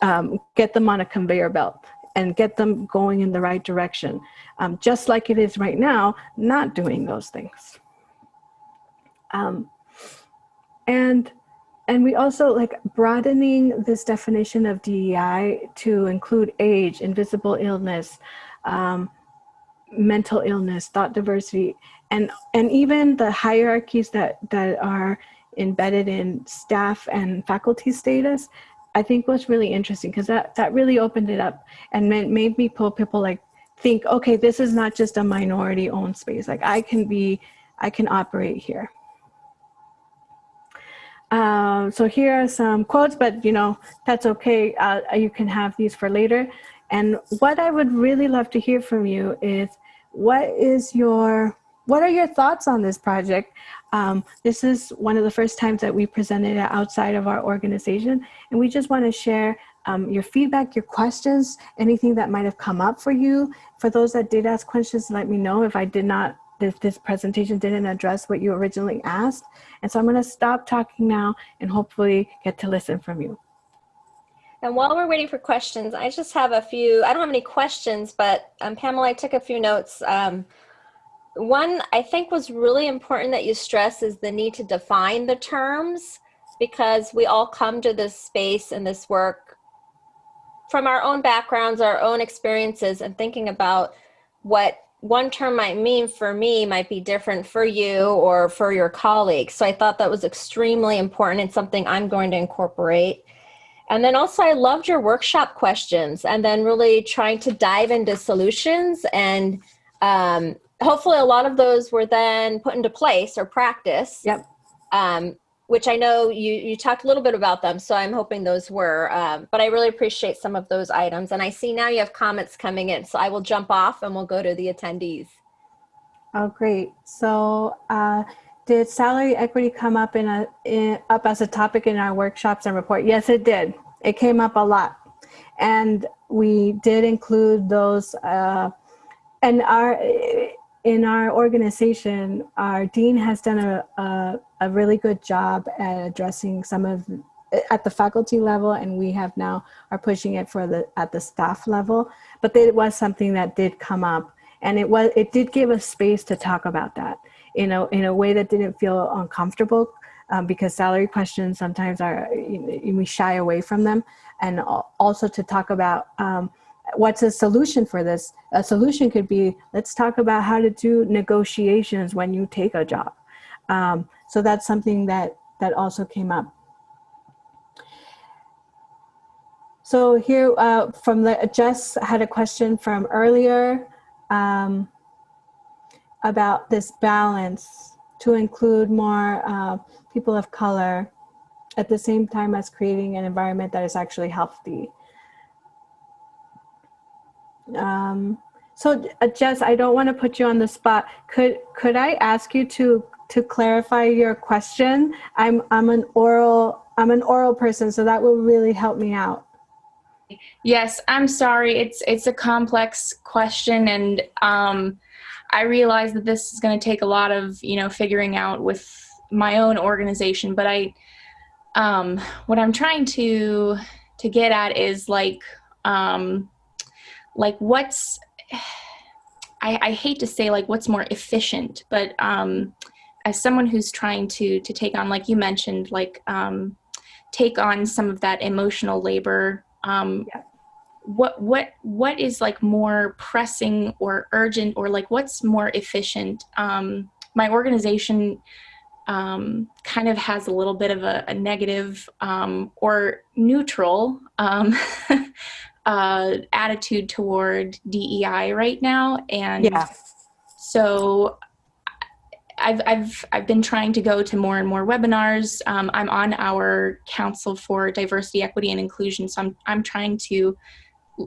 um, get them on a conveyor belt and get them going in the right direction, um, just like it is right now, not doing those things. Um, and and we also like broadening this definition of DEI to include age, invisible illness, um, mental illness, thought diversity, and and even the hierarchies that that are embedded in staff and faculty status I think was really interesting because that, that really opened it up and made, made me pull people like think, okay, this is not just a minority owned space. Like I can be, I can operate here. Um, so here are some quotes, but you know, that's okay. Uh, you can have these for later. And what I would really love to hear from you is what is your, what are your thoughts on this project? Um, this is one of the first times that we presented it outside of our organization, and we just want to share um, your feedback, your questions, anything that might have come up for you. For those that did ask questions, let me know if I did not, if this presentation didn't address what you originally asked. And so I'm going to stop talking now and hopefully get to listen from you. And while we're waiting for questions, I just have a few, I don't have any questions, but um, Pamela, I took a few notes. Um, one I think was really important that you stress is the need to define the terms because we all come to this space and this work from our own backgrounds, our own experiences and thinking about what one term might mean for me might be different for you or for your colleagues. So I thought that was extremely important and something I'm going to incorporate. And then also I loved your workshop questions and then really trying to dive into solutions and um, hopefully a lot of those were then put into place or practice. Yep. Um, which I know you, you talked a little bit about them, so I'm hoping those were, um, but I really appreciate some of those items. And I see now you have comments coming in, so I will jump off and we'll go to the attendees. Oh, great. So uh, did salary equity come up in a in, up as a topic in our workshops and report? Yes, it did. It came up a lot. and we did include those. Uh, and our in our organization, our dean has done a, a, a really good job at addressing some of at the faculty level and we have now are pushing it for the at the staff level. But it was something that did come up and it was it did give us space to talk about that in a in a way that didn't feel uncomfortable um, because salary questions sometimes are you know, we shy away from them. And also to talk about um, what's a solution for this? A solution could be, let's talk about how to do negotiations when you take a job. Um, so that's something that, that also came up. So here uh, from the, Jess had a question from earlier um, about this balance to include more uh, people of color at the same time as creating an environment that is actually healthy. Um, so uh, Jess, I don't want to put you on the spot. Could could I ask you to to clarify your question? I'm I'm an oral I'm an oral person, so that will really help me out. Yes, I'm sorry. It's it's a complex question, and um, I realize that this is going to take a lot of you know figuring out with my own organization. But I, um, what I'm trying to to get at is like um, like what's I, I hate to say like what's more efficient, but um, as someone who's trying to to take on, like you mentioned, like um, take on some of that emotional labor. Um, yeah. What what what is like more pressing or urgent or like what's more efficient? Um, my organization um, kind of has a little bit of a, a negative um, or neutral um, uh, attitude toward DEI right now, and yeah. so I've I've I've been trying to go to more and more webinars. Um, I'm on our Council for Diversity, Equity, and Inclusion, so I'm I'm trying to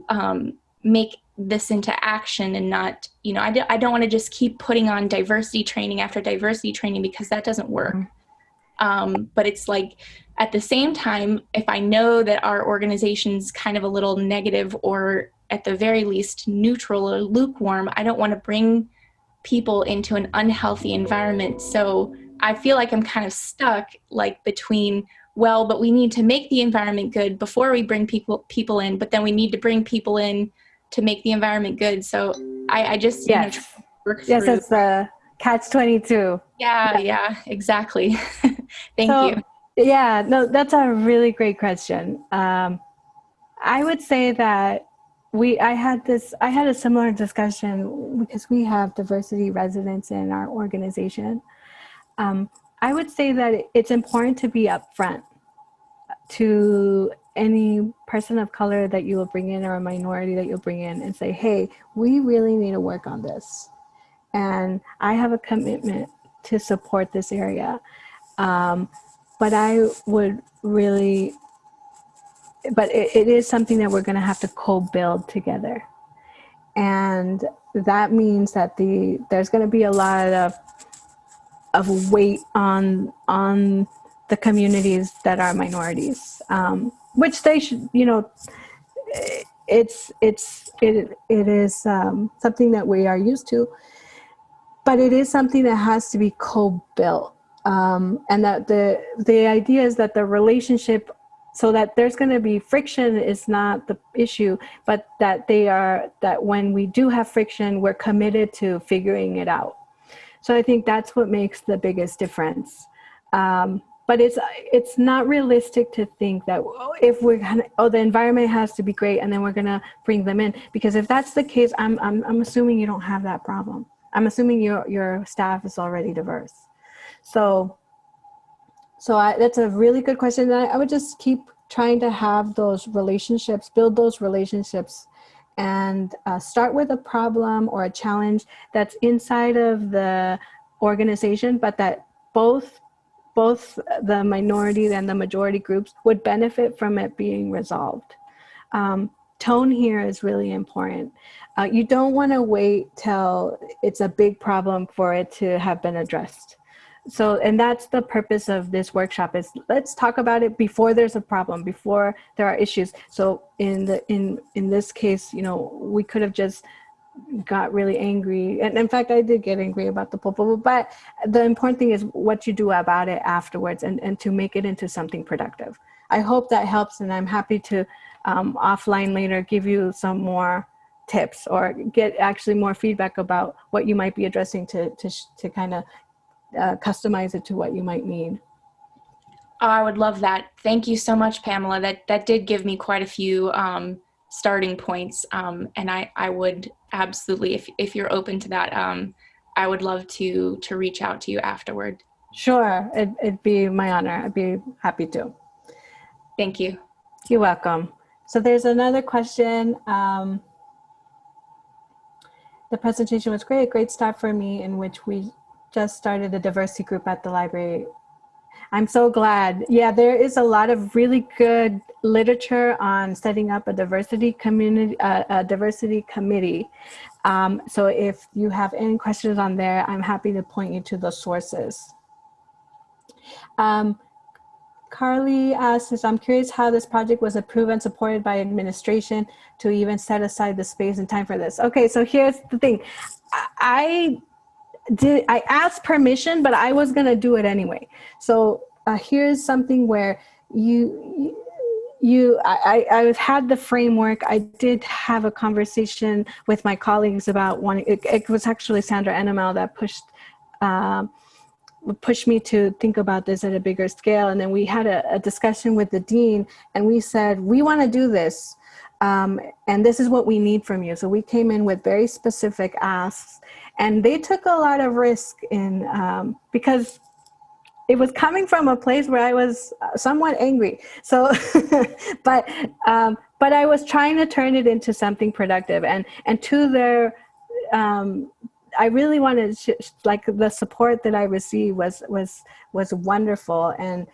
um, make this into action and not you know I, d- I don't want to just keep putting on diversity training after diversity training because that doesn't work. Mm-hmm. Um, but it's like at the same time, if I know that our organization's kind of a little negative or at the very least neutral or lukewarm, I don't want to bring people into an unhealthy environment. So I feel like I'm kind of stuck like between well, but we need to make the environment good before we bring people people in, but then we need to bring people in to make the environment good. So I, I just yes. You know, work yes, through. it's the catch twenty two. Yeah, yeah, yeah, exactly. Thank so, you. Yeah, no, that's a really great question. Um, I would say that we, I had this, I had a similar discussion because we have diversity residents in our organization. Um, I would say that it's important to be upfront to any person of color that you will bring in or a minority that you'll bring in and say, hey, we really need to work on this. And I have a commitment to support this area. Um, but I would really, but it, it is something that we're going to have to co-build together. And that means that the there's going to be a lot of of weight on on the communities that are minorities, um, which they should, you know, it's it's it it is um, something that we are used to, but it is something that has to be co-built um, and that the the idea is that the relationship so that there's going to be friction is not the issue but that they are that when we do have friction we're committed to figuring it out. So i think that's what makes the biggest difference. Um, but it's it's not realistic to think that if we're gonna oh the environment has to be great and then we're gonna bring them in. Because if that's the case i'm i'm, I'm assuming you don't have that problem. I'm assuming your your staff is already diverse so, so I, that's a really good question. I, I would just keep trying to have those relationships, build those relationships and uh, start with a problem or a challenge that's inside of the organization, but that both both the minority and the majority groups would benefit from it being resolved. Um, tone here is really important. Uh, you don't want to wait till it's a big problem for it to have been addressed so and that's the purpose of this workshop is let's talk about it before there's a problem before there are issues. So in the in in this case you know we could have just got really angry. And in fact i did get angry about the popo but the important thing is what you do about it afterwards and and to make it into something productive. I hope that helps and i'm happy to um, offline later give you some more tips or get actually more feedback about what you might be addressing to to, to kind of uh, customize it to what you might need. Oh, I would love that. Thank you so much, Pamela. That that did give me quite a few um, starting points, um, and I I would absolutely, if if you're open to that, um, I would love to to reach out to you afterward. Sure, it, it'd be my honor. I'd be happy to. Thank you. You're welcome. So there's another question. Um, the presentation was great, great start for me in which we just started a diversity group at the library. I'm so glad. Yeah, there is a lot of really good literature on setting up a diversity community, uh, a diversity committee. Um, so if you have any questions on there, I'm happy to point you to the sources. Um, Carly asks, I'm curious how this project was approved and supported by administration to even set aside the space and time for this. Okay, so here's the thing. I did I asked permission, but I was gonna do it anyway. So uh, here's something where you you I, I've had the framework. I did have a conversation with my colleagues about one. It, it was actually Sandra Enimil that pushed. Um, pushed me to think about this at a bigger scale and then we had a, a discussion with the dean and we said we want to do this um, and this is what we need from you so we came in with very specific asks and they took a lot of risk in um, because it was coming from a place where I was somewhat angry. So, but um, but I was trying to turn it into something productive, and and to their, um, I really wanted like the support that I received was was was wonderful, and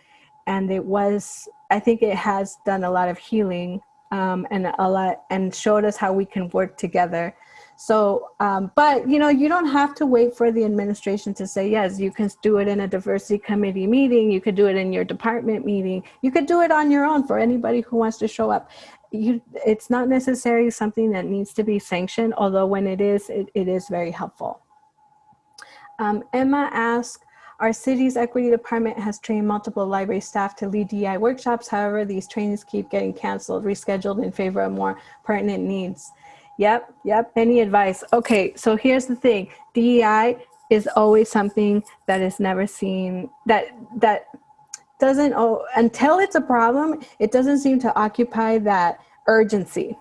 and it was I think it has done a lot of healing um, and a lot and showed us how we can work together so, um, but you know, you don't have to wait for the administration to say yes. You can do it in a diversity committee meeting. You could do it in your department meeting. You could do it on your own for anybody who wants to show up. You, it's not necessarily something that needs to be sanctioned, although when it is, it, it is very helpful. Um, Emma asked, our city's equity department has trained multiple library staff to lead DEI workshops. However, these trainings keep getting canceled, rescheduled in favor of more pertinent needs. Yep, yep. Any advice? Okay, so here's the thing. DEI is always something that is never seen that that doesn't oh until it's a problem, it doesn't seem to occupy that urgency.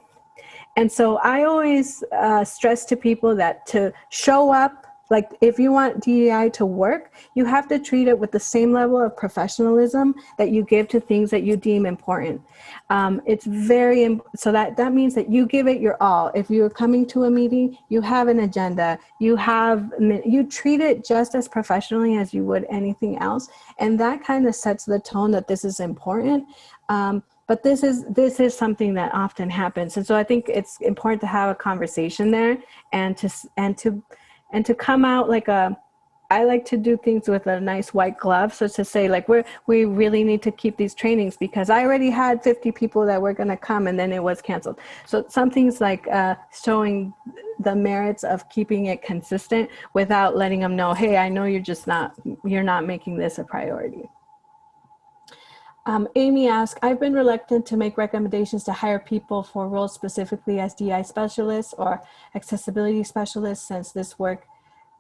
And so I always uh, stress to people that to show up like if you want DEI to work, you have to treat it with the same level of professionalism that you give to things that you deem important. Um, it's very, so that, that means that you give it your all. If you're coming to a meeting, you have an agenda, you have, you treat it just as professionally as you would anything else. And that kind of sets the tone that this is important. Um, but this is this is something that often happens and so i think it's important to have a conversation there and to and to and to come out like a I like to do things with a nice white glove. So to say like we're we really need to keep these trainings because I already had 50 people that were going to come and then it was canceled. So some things like uh, showing the merits of keeping it consistent without letting them know, hey, I know you're just not you're not making this a priority. Um, Amy asked, I've been reluctant to make recommendations to hire people for roles specifically as DI specialists or accessibility specialists since this work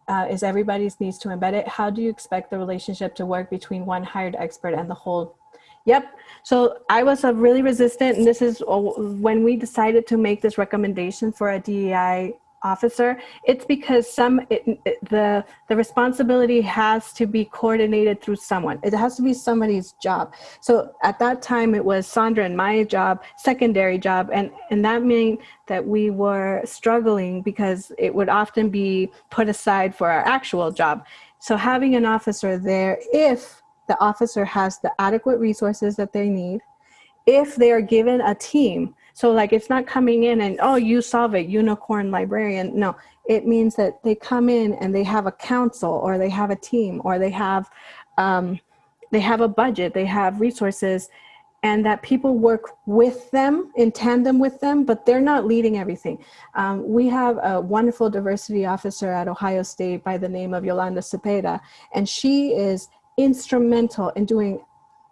uh, is everybody's needs to embed it. How do you expect the relationship to work between one hired expert and the whole? Yep. So I was really resistant and this is when we decided to make this recommendation for a DEI officer, it's because some it, it, the the responsibility has to be coordinated through someone. It has to be somebody's job. So at that time, it was Sandra and my job, secondary job, and and that meant that we were struggling because it would often be put aside for our actual job. So having an officer there, if the officer has the adequate resources that they need, if they are given a team So like it's not coming in and oh you solve it unicorn librarian. No, it means that they come in and they have a council or they have a team or they have um, they have a budget, they have resources and that people work with them in tandem with them, but they're not leading everything. Um, we have a wonderful diversity officer at Ohio State by the name of Yolanda Cepeda, and she is instrumental in doing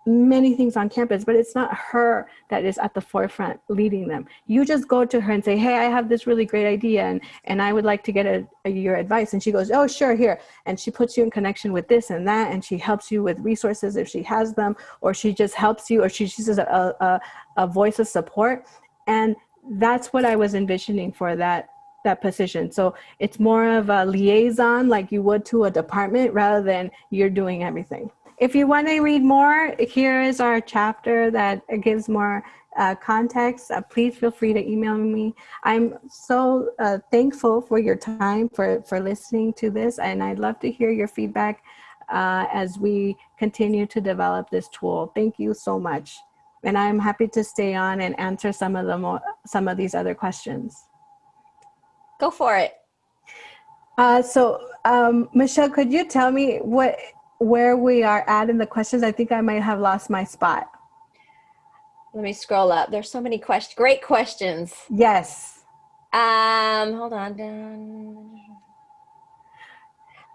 many things on campus, but it's not her that is at the forefront leading them. You just go to her and say, hey, I have this really great idea and, and I would like to get a, a, your advice. And she goes, oh, sure, here. And she puts you in connection with this and that, and she helps you with resources if she has them, or she just helps you, or she, she's a, a, a voice of support. And that's what I was envisioning for that that position. So it's more of a liaison like you would to a department rather than you're doing everything. If you want to read more, here is our chapter that gives more uh, context. Uh, please feel free to email me. I'm so uh, thankful for your time, for, for listening to this, and I'd love to hear your feedback uh, as we continue to develop this tool. Thank you so much. And I'm happy to stay on and answer some of, the some of these other questions. Go for it. Uh, so um, Michelle, could you tell me what where we are at in the questions. I think I might have lost my spot. Let me scroll up. There's so many questions. Great questions. Yes. Um, hold on.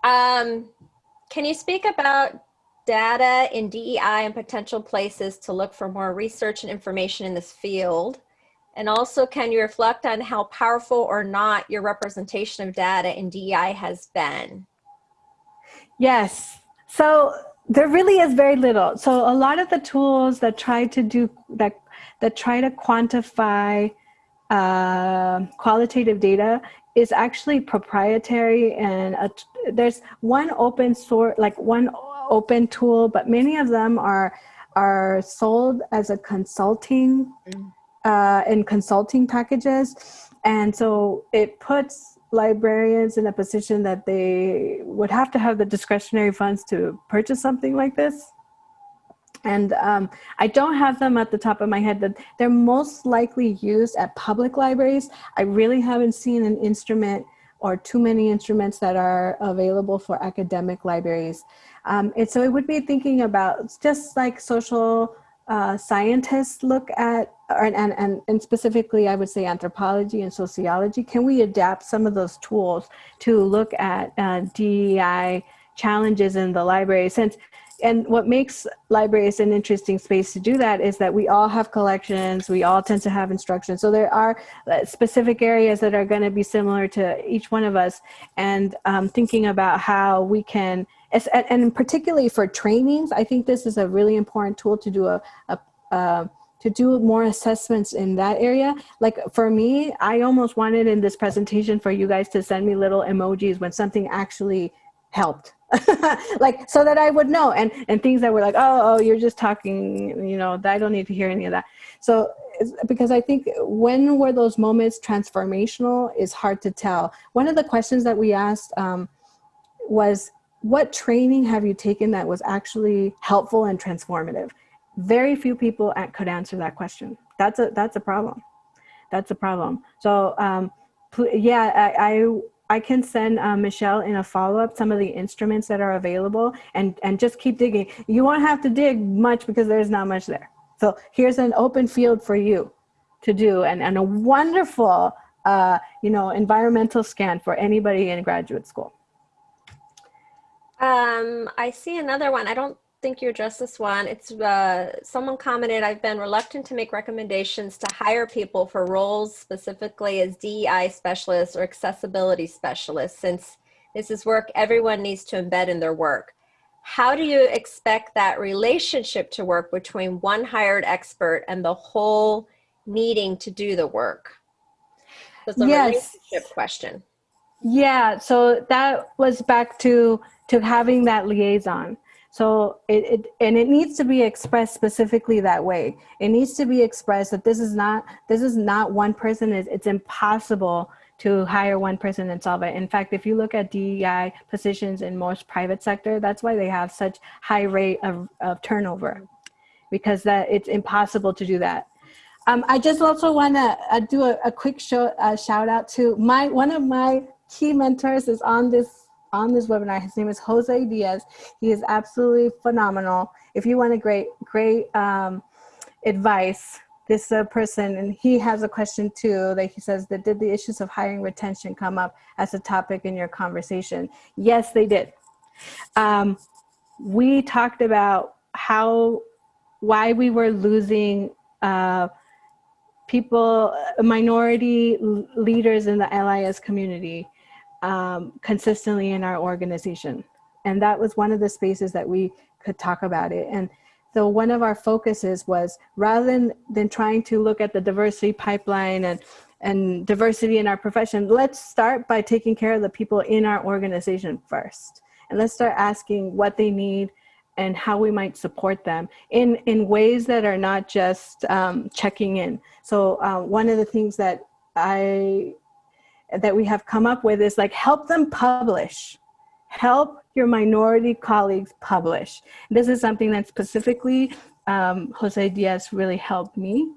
Um, can you speak about data in DEI and potential places to look for more research and information in this field? And also, can you reflect on how powerful or not your representation of data in DEI has been? Yes. So there really is very little. So a lot of the tools that try to do that that try to quantify uh, qualitative data is actually proprietary and a, there's one open source like one open tool, but many of them are are sold as a consulting mm. uh, in consulting packages, and so it puts librarians in a position that they would have to have the discretionary funds to purchase something like this. And um, I don't have them at the top of my head, but they're most likely used at public libraries. I really haven't seen an instrument or too many instruments that are available for academic libraries. Um, and so it would be thinking about just like social uh, scientists look at, and, and, and specifically I would say anthropology and sociology, can we adapt some of those tools to look at uh, DEI challenges in the library? Since, and what makes libraries an interesting space to do that is that we all have collections, we all tend to have instructions. So there are uh, specific areas that are gonna be similar to each one of us and um, thinking about how we can and particularly for trainings, I think this is a really important tool to do a, a, a to do more assessments in that area. Like for me, I almost wanted in this presentation for you guys to send me little emojis when something actually helped. like so that I would know and and things that were like oh oh you're just talking you know I don't need to hear any of that so because I think when were those moments transformational is hard to tell one of the questions that we asked um, was what training have you taken that was actually helpful and transformative? Very few people could answer that question. That's a, that's a problem. That's a problem. So um, yeah, I, I, I can send uh, Michelle in a follow-up some of the instruments that are available and, and just keep digging. You won't have to dig much because there's not much there. So here's an open field for you to do and, and a wonderful uh, you know, environmental scan for anybody in graduate school. Um, I see another one. I don't think you addressed this one. It's uh, someone commented, I've been reluctant to make recommendations to hire people for roles specifically as DEI specialists or accessibility specialists since this is work everyone needs to embed in their work. How do you expect that relationship to work between one hired expert and the whole needing to do the work? That's a yes. relationship question. Yeah, so that was back to to having that liaison. So it, it, and it needs to be expressed specifically that way. It needs to be expressed that this is not this is not one person. It's, it's impossible to hire one person and solve it. In fact, if you look at DEI positions in most private sector, that's why they have such high rate of, of turnover because that it's impossible to do that. Um, I just also want to uh, do a, a quick show, uh, shout out to my one of my key mentors is on this on this webinar. His name is Jose Diaz. He is absolutely phenomenal. If you want a great great um, advice, this uh, person and he has a question too. That he says that did the issues of hiring retention come up as a topic in your conversation? Yes, they did. Um, we talked about how why we were losing uh, people, minority leaders in the LIS community um, consistently in our organization. And that was one of the spaces that we could talk about it. And so one of our focuses was rather than, than trying to look at the diversity pipeline and, and diversity in our profession, let's start by taking care of the people in our organization first. And let's start asking what they need, and how we might support them in, in ways that are not just um, checking in. So uh, one of the things that I, that we have come up with is like help them publish. Help your minority colleagues publish. This is something that specifically um, Jose Diaz really helped me.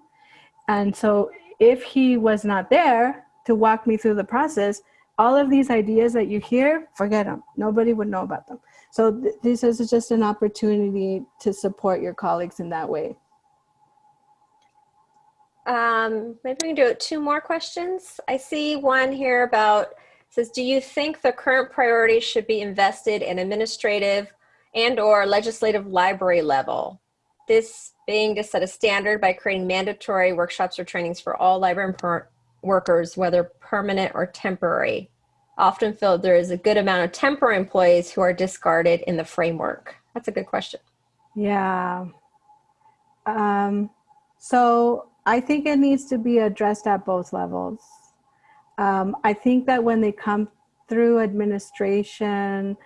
And so if he was not there to walk me through the process, all of these ideas that you hear, forget them. Nobody would know about them. So th this is just an opportunity to support your colleagues in that way. Um, maybe we can do two more questions. I see one here about, says, do you think the current priorities should be invested in administrative and or legislative library level? This being to set a standard by creating mandatory workshops or trainings for all library workers, whether permanent or temporary often feel there is a good amount of temporary employees who are discarded in the framework? That's a good question. Yeah. Um, so I think it needs to be addressed at both levels. Um, I think that when they come through administration,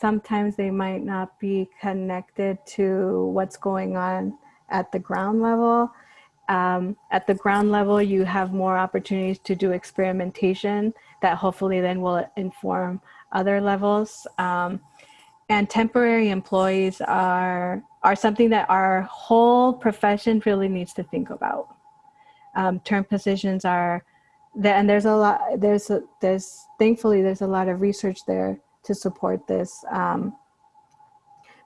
sometimes they might not be connected to what's going on at the ground level. Um, at the ground level, you have more opportunities to do experimentation that hopefully then will inform other levels. Um, and temporary employees are, are something that our whole profession really needs to think about. Um, term positions are, and there's a lot, there's, a, there's, thankfully there's a lot of research there to support this. Um,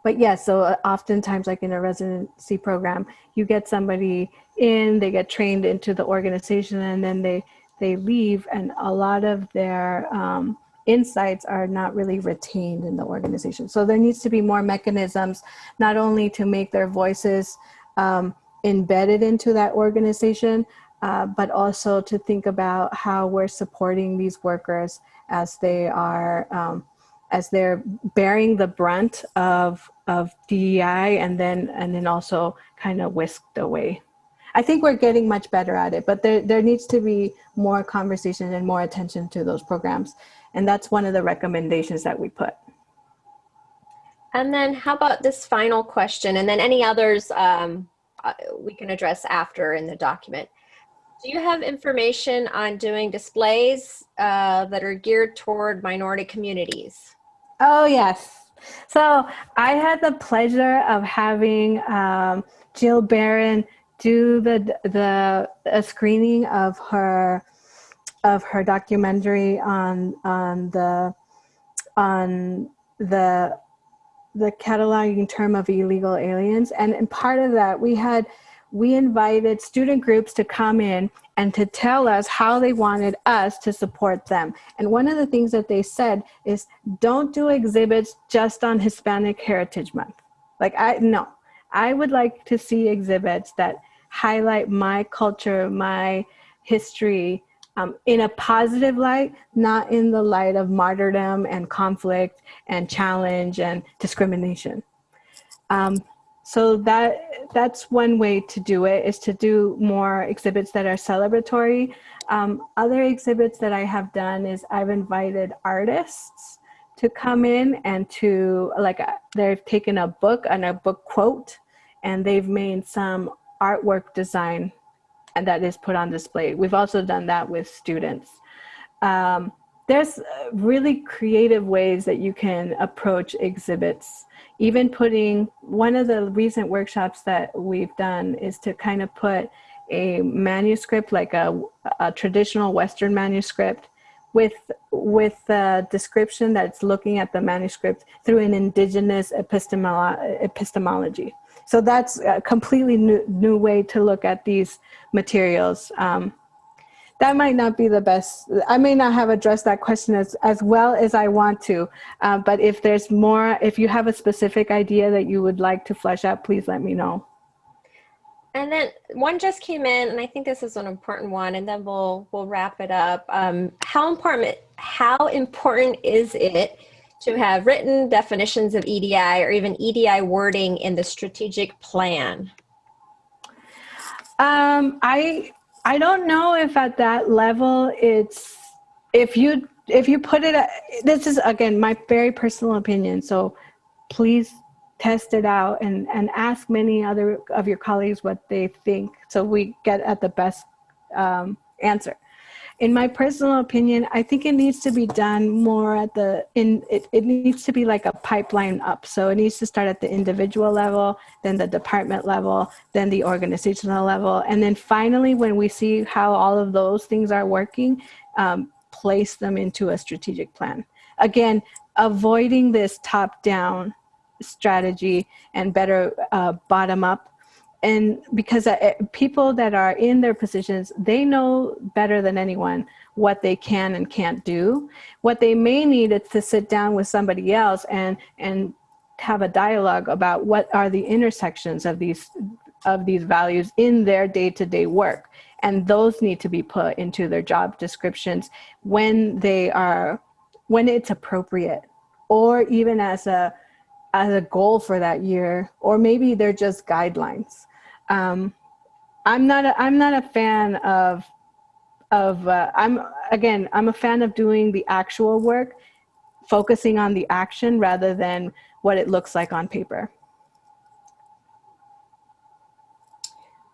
but yes, yeah, so uh, oftentimes like in a residency program, you get somebody in, they get trained into the organization and then they they leave and a lot of their um, insights are not really retained in the organization. So there needs to be more mechanisms, not only to make their voices um, embedded into that organization, uh, but also to think about how we're supporting these workers as they are, um, as they're bearing the brunt of, of DEI and then, and then also kind of whisked away. I think we're getting much better at it, but there, there needs to be more conversation and more attention to those programs. And that's one of the recommendations that we put. And then how about this final question and then any others um, uh, we can address after in the document. Do you have information on doing displays uh, that are geared toward minority communities? Oh, yes. So I had the pleasure of having um, Jill Baron do the the a screening of her of her documentary on on the on the the cataloging term of illegal aliens and, part of that we had we invited student groups to come in and to tell us how they wanted us to support them. And one of the things that they said is don't do exhibits just on Hispanic Heritage Month. Like I, no, I would like to see exhibits that highlight my culture, my history um, in a positive light, not in the light of martyrdom and conflict and challenge and discrimination. Um, so that that's one way to do it is to do more exhibits that are celebratory. Um, other exhibits that I have done is I've invited artists to come in and to like uh, they've taken a book and a book quote and they've made some artwork design and that is put on display. We've also done that with students. Um, there's really creative ways that you can approach exhibits. Even putting, one of the recent workshops that we've done is to kind of put a manuscript, like a, a traditional Western manuscript, with with a description that's looking at the manuscript through an indigenous epistemolo epistemology. So that's a completely new, new way to look at these materials. Um, that might not be the best. I may not have addressed that question as, as well as I want to, uh, but if there's more, if you have a specific idea that you would like to flesh out, please let me know. And then one just came in, and I think this is an important one, and then we'll we'll wrap it up. Um, how important how important is it to have written definitions of EDI or even EDI wording in the strategic plan? Um, I I don't know if at that level it's if you if you put it this is again my very personal opinion so please test it out and and ask many other of your colleagues what they think so we get at the best um, answer in my personal opinion, I think it needs to be done more at the, in it, it needs to be like a pipeline up. So it needs to start at the individual level, then the department level, then the organizational level. And then finally, when we see how all of those things are working, um, place them into a strategic plan. Again, avoiding this top down strategy and better uh, bottom up and because uh, people that are in their positions, they know better than anyone what they can and can't do. What they may need is to sit down with somebody else and and have a dialogue about what are the intersections of these of these values in their day-to-day -day work and those need to be put into their job descriptions when they are when it's appropriate or even as a as a goal for that year or maybe they're just guidelines um, I'm not a, I'm not a fan of of uh, I'm again I'm a fan of doing the actual work, focusing on the action rather than what it looks like on paper.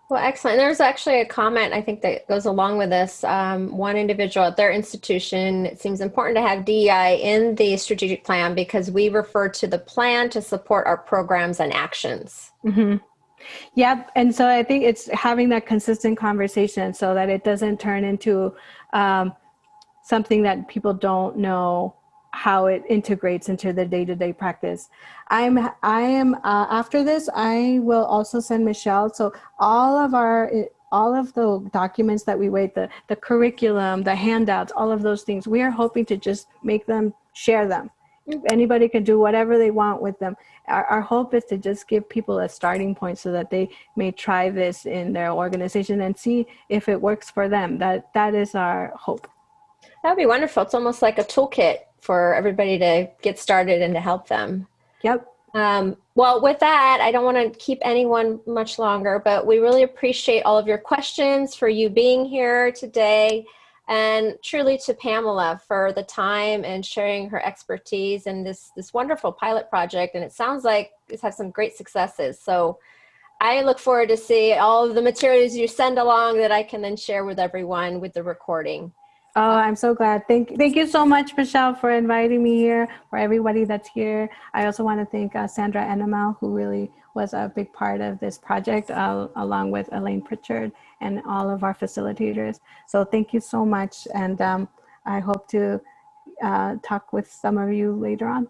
Well, excellent. There's actually a comment I think that goes along with this. Um, one individual at their institution, it seems important to have DEI in the strategic plan because we refer to the plan to support our programs and actions. Mm -hmm. Yep. And so I think it's having that consistent conversation so that it doesn't turn into um, something that people don't know how it integrates into the day-to-day -day practice. I'm, I am, uh, after this, I will also send Michelle. So all of our, all of the documents that we wait, the, the curriculum, the handouts, all of those things, we are hoping to just make them, share them anybody can do whatever they want with them. Our, our, hope is to just give people a starting point so that they may try this in their organization and see if it works for them. That That is our hope. That would be wonderful. It's almost like a toolkit for everybody to get started and to help them. Yep. Um, well, with that, I don't want to keep anyone much longer, but we really appreciate all of your questions for you being here today and truly to Pamela for the time and sharing her expertise in this, this wonderful pilot project. And it sounds like it's had some great successes. So I look forward to see all of the materials you send along that I can then share with everyone with the recording. Oh, I'm so glad. Thank, thank you so much, Michelle, for inviting me here, for everybody that's here. I also want to thank uh, Sandra Enimil, who really was a big part of this project, uh, along with Elaine Pritchard and all of our facilitators. So thank you so much. And um, I hope to uh, talk with some of you later on.